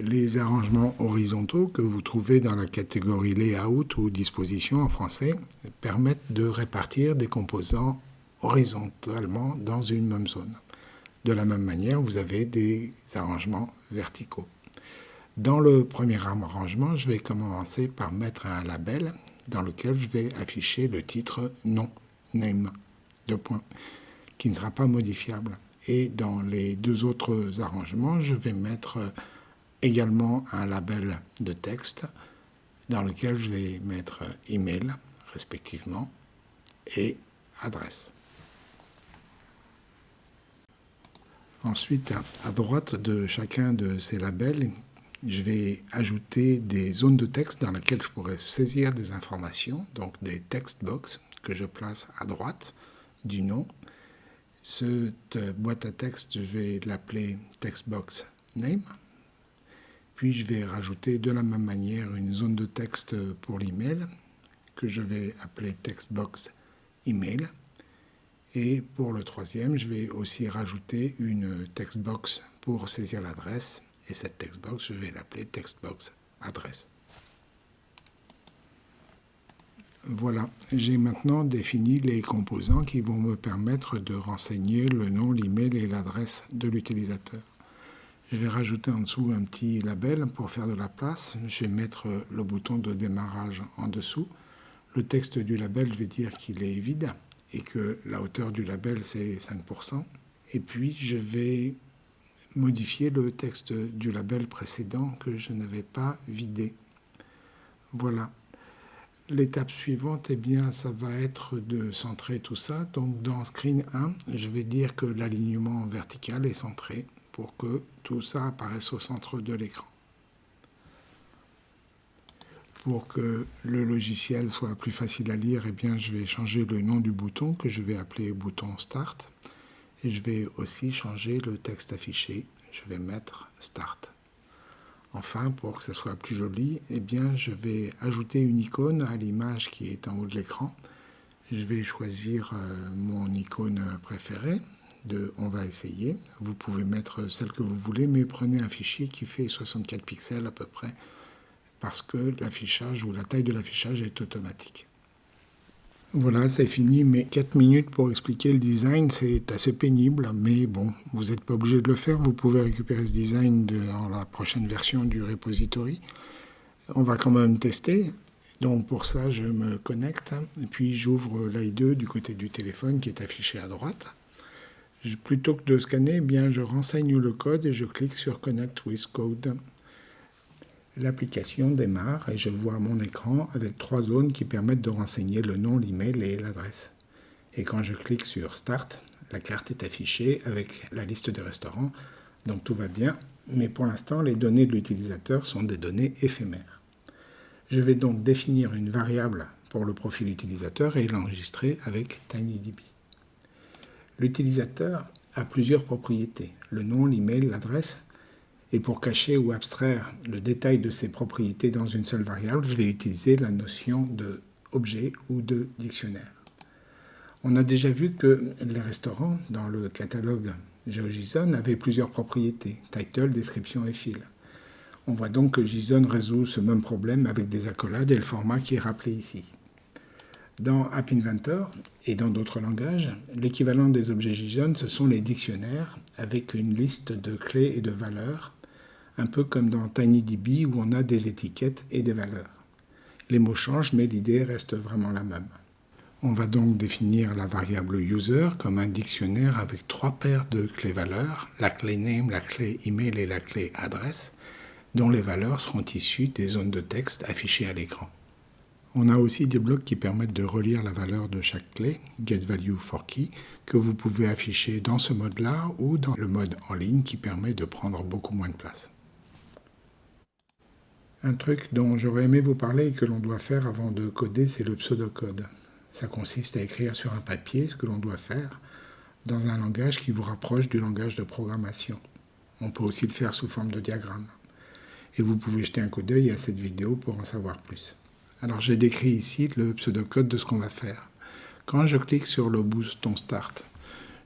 Les arrangements horizontaux que vous trouvez dans la catégorie layout ou disposition en français permettent de répartir des composants horizontalement dans une même zone. De la même manière, vous avez des arrangements verticaux. Dans le premier arrangement, je vais commencer par mettre un label dans lequel je vais afficher le titre nom, name de qui ne sera pas modifiable. Et dans les deux autres arrangements, je vais mettre également un label de texte dans lequel je vais mettre email respectivement et adresse. Ensuite, à droite de chacun de ces labels, je vais ajouter des zones de texte dans lesquelles je pourrais saisir des informations, donc des text box que je place à droite du nom. Cette boîte à texte, je vais l'appeler textbox name. Puis je vais rajouter de la même manière une zone de texte pour l'email que je vais appeler textbox email. Et pour le troisième, je vais aussi rajouter une textbox pour saisir l'adresse. Et cette textbox, je vais l'appeler textbox adresse. Voilà, j'ai maintenant défini les composants qui vont me permettre de renseigner le nom, l'email et l'adresse de l'utilisateur. Je vais rajouter en dessous un petit label pour faire de la place. Je vais mettre le bouton de démarrage en dessous. Le texte du label, je vais dire qu'il est vide et que la hauteur du label, c'est 5%. Et puis, je vais modifier le texte du label précédent que je n'avais pas vidé. Voilà. L'étape suivante, eh bien, ça va être de centrer tout ça. Donc dans Screen 1, je vais dire que l'alignement vertical est centré pour que tout ça apparaisse au centre de l'écran. Pour que le logiciel soit plus facile à lire, eh bien, je vais changer le nom du bouton que je vais appeler bouton Start. Et je vais aussi changer le texte affiché. Je vais mettre Start. Enfin, pour que ça soit plus joli, eh bien, je vais ajouter une icône à l'image qui est en haut de l'écran. Je vais choisir euh, mon icône préférée de « On va essayer ». Vous pouvez mettre celle que vous voulez, mais prenez un fichier qui fait 64 pixels à peu près, parce que l'affichage ou la taille de l'affichage est automatique. Voilà, c'est fini, mais 4 minutes pour expliquer le design, c'est assez pénible, mais bon, vous n'êtes pas obligé de le faire, vous pouvez récupérer ce design dans la prochaine version du repository. On va quand même tester, donc pour ça je me connecte, puis j'ouvre l'AI2 du côté du téléphone qui est affiché à droite. Plutôt que de scanner, eh bien, je renseigne le code et je clique sur Connect with Code. L'application démarre et je vois mon écran avec trois zones qui permettent de renseigner le nom, l'email et l'adresse. Et quand je clique sur Start, la carte est affichée avec la liste des restaurants, donc tout va bien, mais pour l'instant les données de l'utilisateur sont des données éphémères. Je vais donc définir une variable pour le profil utilisateur et l'enregistrer avec TinyDB. L'utilisateur a plusieurs propriétés, le nom, l'email, l'adresse, et pour cacher ou abstraire le détail de ces propriétés dans une seule variable, je vais utiliser la notion de objet ou de dictionnaire. On a déjà vu que les restaurants, dans le catalogue GeoJSON, avaient plusieurs propriétés, title, description et fil. On voit donc que JSON résout ce même problème avec des accolades et le format qui est rappelé ici. Dans App Inventor et dans d'autres langages, l'équivalent des objets JSON, ce sont les dictionnaires avec une liste de clés et de valeurs un peu comme dans TinyDB où on a des étiquettes et des valeurs. Les mots changent, mais l'idée reste vraiment la même. On va donc définir la variable user comme un dictionnaire avec trois paires de clés valeurs, la clé name, la clé email et la clé adresse, dont les valeurs seront issues des zones de texte affichées à l'écran. On a aussi des blocs qui permettent de relire la valeur de chaque clé, getValueForKey, que vous pouvez afficher dans ce mode-là ou dans le mode en ligne qui permet de prendre beaucoup moins de place. Un truc dont j'aurais aimé vous parler et que l'on doit faire avant de coder, c'est le pseudocode. Ça consiste à écrire sur un papier ce que l'on doit faire dans un langage qui vous rapproche du langage de programmation. On peut aussi le faire sous forme de diagramme. Et vous pouvez jeter un coup d'œil à cette vidéo pour en savoir plus. Alors j'ai décrit ici le pseudocode de ce qu'on va faire. Quand je clique sur le bouton Start,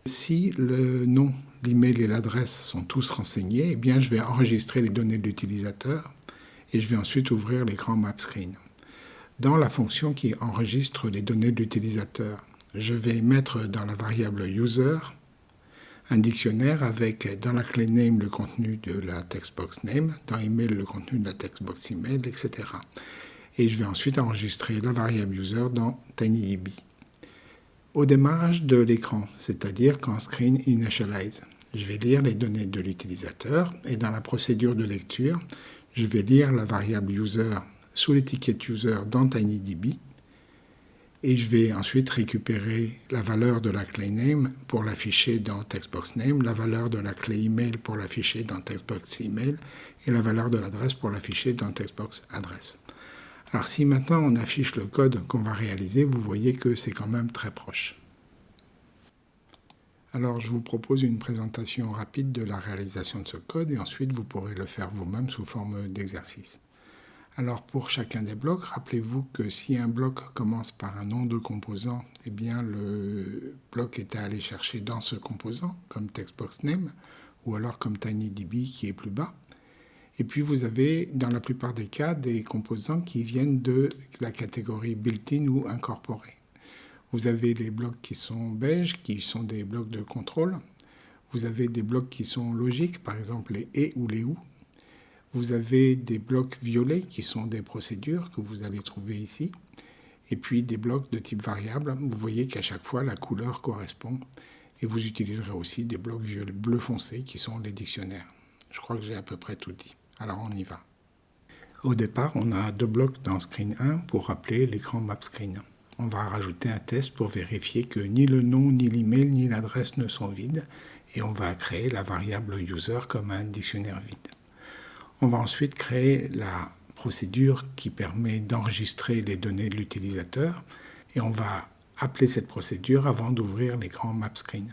si le nom, l'email et l'adresse sont tous renseignés, eh bien je vais enregistrer les données de l'utilisateur et je vais ensuite ouvrir l'écran Map Screen dans la fonction qui enregistre les données de l'utilisateur. Je vais mettre dans la variable user un dictionnaire avec dans la clé name le contenu de la textbox name, dans email le contenu de la textbox email, etc. Et je vais ensuite enregistrer la variable user dans TinyDB. Au démarrage de l'écran, c'est-à-dire quand Screen Initialize, je vais lire les données de l'utilisateur et dans la procédure de lecture, je vais lire la variable user sous l'étiquette user dans TinyDB et je vais ensuite récupérer la valeur de la clé name pour l'afficher dans textbox name, la valeur de la clé email pour l'afficher dans textbox email et la valeur de l'adresse pour l'afficher dans textbox adresse. Alors si maintenant on affiche le code qu'on va réaliser, vous voyez que c'est quand même très proche. Alors je vous propose une présentation rapide de la réalisation de ce code et ensuite vous pourrez le faire vous-même sous forme d'exercice. Alors pour chacun des blocs, rappelez-vous que si un bloc commence par un nom de composant, eh bien le bloc est à aller chercher dans ce composant, comme textboxName, ou alors comme TinyDB qui est plus bas. Et puis vous avez, dans la plupart des cas, des composants qui viennent de la catégorie built-in ou incorporé. Vous avez les blocs qui sont beige, qui sont des blocs de contrôle. Vous avez des blocs qui sont logiques, par exemple les et ou les ou, vous avez des blocs violets qui sont des procédures que vous allez trouver ici. Et puis des blocs de type variable. Vous voyez qu'à chaque fois, la couleur correspond. Et vous utiliserez aussi des blocs bleu foncé qui sont les dictionnaires. Je crois que j'ai à peu près tout dit. Alors on y va. Au départ, on a deux blocs dans Screen 1 pour rappeler l'écran Map Screen. On va rajouter un test pour vérifier que ni le nom, ni l'email, ni l'adresse ne sont vides. Et on va créer la variable user comme un dictionnaire vide. On va ensuite créer la procédure qui permet d'enregistrer les données de l'utilisateur et on va appeler cette procédure avant d'ouvrir l'écran MapScreen.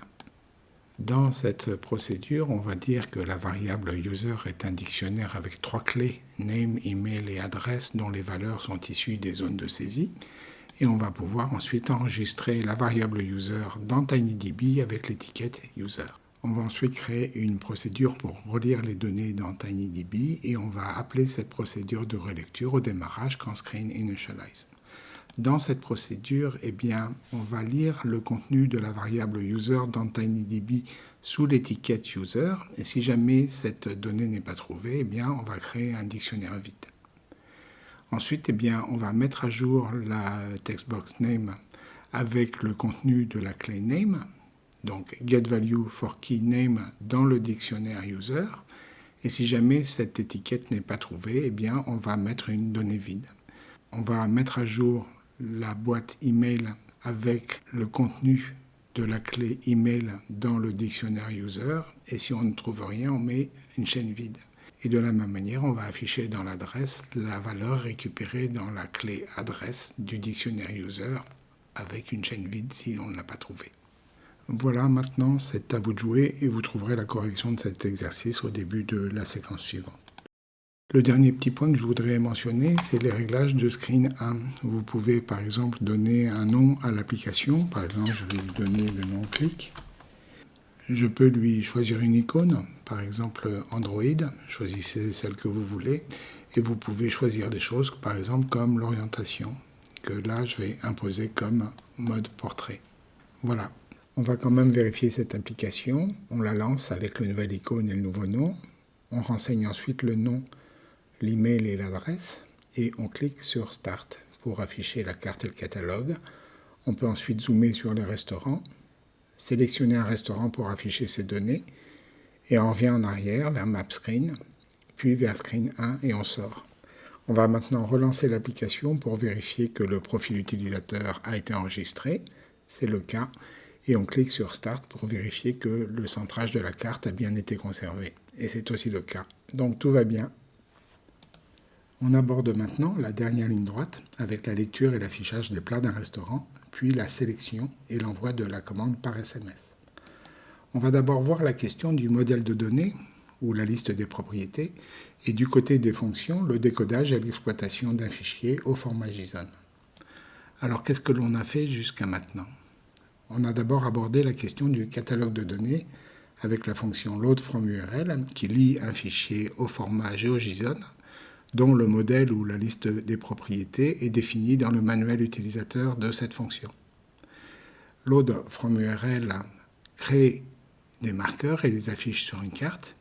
Dans cette procédure, on va dire que la variable user est un dictionnaire avec trois clés, name, email et adresse, dont les valeurs sont issues des zones de saisie. Et on va pouvoir ensuite enregistrer la variable user dans TinyDB avec l'étiquette user. On va ensuite créer une procédure pour relire les données dans TinyDB et on va appeler cette procédure de relecture au démarrage quand Screen Initialize. Dans cette procédure, eh bien, on va lire le contenu de la variable user dans TinyDB sous l'étiquette user et si jamais cette donnée n'est pas trouvée, eh bien, on va créer un dictionnaire vide. Ensuite, eh bien, on va mettre à jour la textbox name avec le contenu de la clé name donc getValue for key name dans le dictionnaire user. Et si jamais cette étiquette n'est pas trouvée, eh bien, on va mettre une donnée vide. On va mettre à jour la boîte email avec le contenu de la clé email dans le dictionnaire user. Et si on ne trouve rien, on met une chaîne vide. Et de la même manière, on va afficher dans l'adresse la valeur récupérée dans la clé adresse du dictionnaire user avec une chaîne vide si on ne l'a pas trouvée. Voilà, maintenant c'est à vous de jouer et vous trouverez la correction de cet exercice au début de la séquence suivante. Le dernier petit point que je voudrais mentionner, c'est les réglages de Screen 1. Vous pouvez par exemple donner un nom à l'application. Par exemple, je vais lui donner le nom clic. Je peux lui choisir une icône, par exemple Android. Choisissez celle que vous voulez. Et vous pouvez choisir des choses, par exemple comme l'orientation, que là je vais imposer comme mode portrait. Voilà, on va quand même vérifier cette application. On la lance avec le nouvel icône et le nouveau nom. On renseigne ensuite le nom, l'email et l'adresse. Et on clique sur Start pour afficher la carte et le catalogue. On peut ensuite zoomer sur les restaurants, sélectionner un restaurant pour afficher ses données, et on revient en arrière vers Map Screen, puis vers Screen 1 et on sort. On va maintenant relancer l'application pour vérifier que le profil utilisateur a été enregistré. C'est le cas. Et on clique sur Start pour vérifier que le centrage de la carte a bien été conservé. Et c'est aussi le cas. Donc tout va bien. On aborde maintenant la dernière ligne droite avec la lecture et l'affichage des plats d'un restaurant, puis la sélection et l'envoi de la commande par SMS. On va d'abord voir la question du modèle de données ou la liste des propriétés, et du côté des fonctions, le décodage et l'exploitation d'un fichier au format JSON. Alors qu'est-ce que l'on a fait jusqu'à maintenant? On a d'abord abordé la question du catalogue de données avec la fonction load from URL qui lit un fichier au format GeoJSON dont le modèle ou la liste des propriétés est définie dans le manuel utilisateur de cette fonction. Load from URL crée des marqueurs et les affiche sur une carte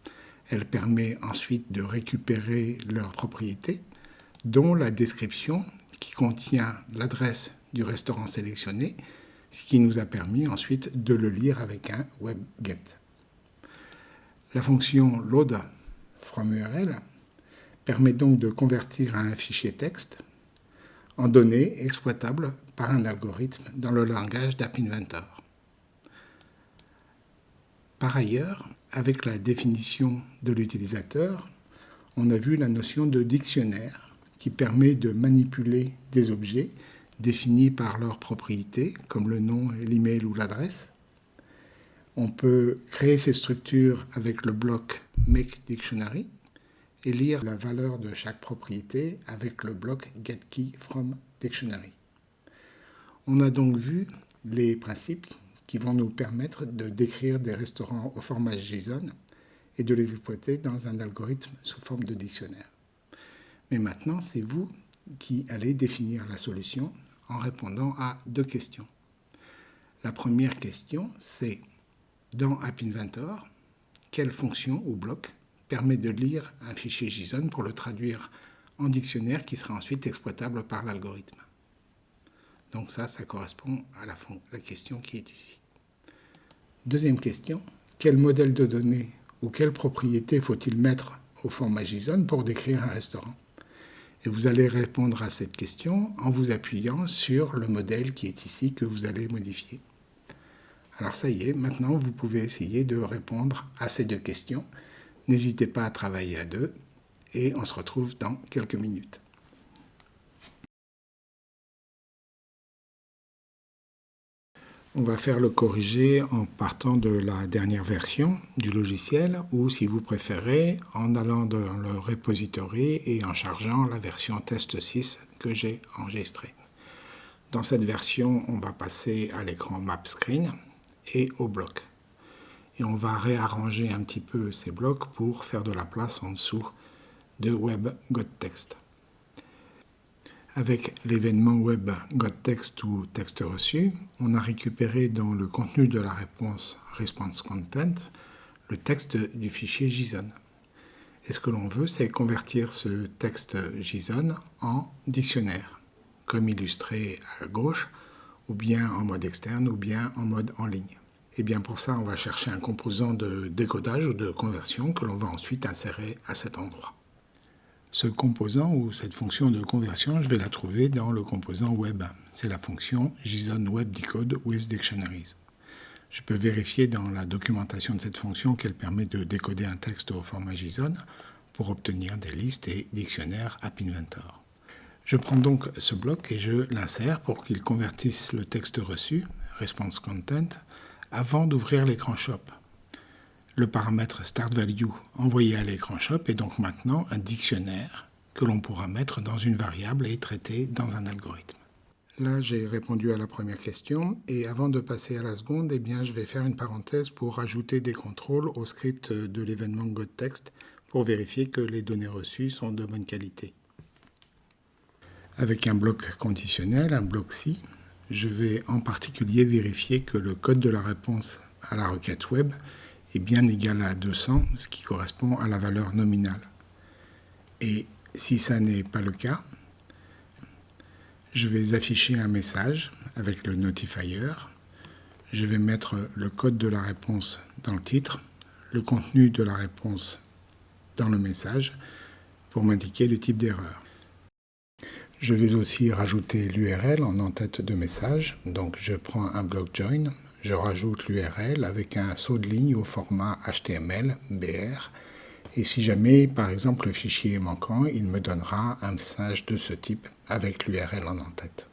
elle permet ensuite de récupérer leurs propriétés, dont la description qui contient l'adresse du restaurant sélectionné, ce qui nous a permis ensuite de le lire avec un webget. La fonction load from URL permet donc de convertir un fichier texte en données exploitables par un algorithme dans le langage d'App Inventor. Par ailleurs, avec la définition de l'utilisateur, on a vu la notion de dictionnaire qui permet de manipuler des objets définis par leurs propriétés, comme le nom, l'email ou l'adresse. On peut créer ces structures avec le bloc Make Dictionary et lire la valeur de chaque propriété avec le bloc GetKey from Dictionary. On a donc vu les principes qui vont nous permettre de décrire des restaurants au format JSON et de les exploiter dans un algorithme sous forme de dictionnaire. Mais maintenant, c'est vous qui allez définir la solution en répondant à deux questions. La première question, c'est dans App Inventor, quelle fonction ou bloc permet de lire un fichier JSON pour le traduire en dictionnaire qui sera ensuite exploitable par l'algorithme donc ça, ça correspond à la, question qui est ici. Deuxième question, quel modèle de données ou quelle propriété faut-il mettre au format JSON pour décrire un restaurant? Et vous allez répondre à cette question en vous appuyant sur le modèle qui est ici que vous allez modifier. Alors ça y est, maintenant vous pouvez essayer de répondre à ces deux questions. N'hésitez pas à travailler à deux et on se retrouve dans quelques minutes. On va faire le corriger en partant de la dernière version du logiciel ou si vous préférez en allant dans le repository et en chargeant la version test 6 que j'ai enregistrée. Dans cette version, on va passer à l'écran Map Screen et au bloc. Et on va réarranger un petit peu ces blocs pour faire de la place en dessous de Web Text. Avec l'événement web GotText ou texte reçu, on a récupéré dans le contenu de la réponse Response Content le texte du fichier JSON. Et ce que l'on veut, c'est convertir ce texte JSON en dictionnaire, comme illustré à gauche, ou bien en mode externe, ou bien en mode en ligne. Et bien pour ça, on va chercher un composant de décodage ou de conversion que l'on va ensuite insérer à cet endroit. Ce composant ou cette fonction de conversion, je vais la trouver dans le composant web. C'est la fonction JSON Web Decode with Dictionaries. Je peux vérifier dans la documentation de cette fonction qu'elle permet de décoder un texte au format JSON pour obtenir des listes et dictionnaires App Inventor. Je prends donc ce bloc et je l'insère pour qu'il convertisse le texte reçu, response content, avant d'ouvrir l'écran shop le paramètre startValue envoyé à l'écran shop est donc maintenant un dictionnaire que l'on pourra mettre dans une variable et traiter dans un algorithme. Là, j'ai répondu à la première question et avant de passer à la seconde, eh bien, je vais faire une parenthèse pour ajouter des contrôles au script de l'événement GotText pour vérifier que les données reçues sont de bonne qualité. Avec un bloc conditionnel, un bloc si, je vais en particulier vérifier que le code de la réponse à la requête web est bien égal à 200, ce qui correspond à la valeur nominale. Et si ça n'est pas le cas, Je vais afficher un message avec le notifier. Je vais mettre le code de la réponse dans le titre, le contenu de la réponse dans le message pour m'indiquer le type d'erreur. Je vais aussi rajouter l'URL en en-tête de message. Donc je prends un bloc join, je rajoute l'URL avec un saut de ligne au format HTML, BR. Et si jamais, par exemple, le fichier est manquant, il me donnera un message de ce type avec l'URL en en-tête.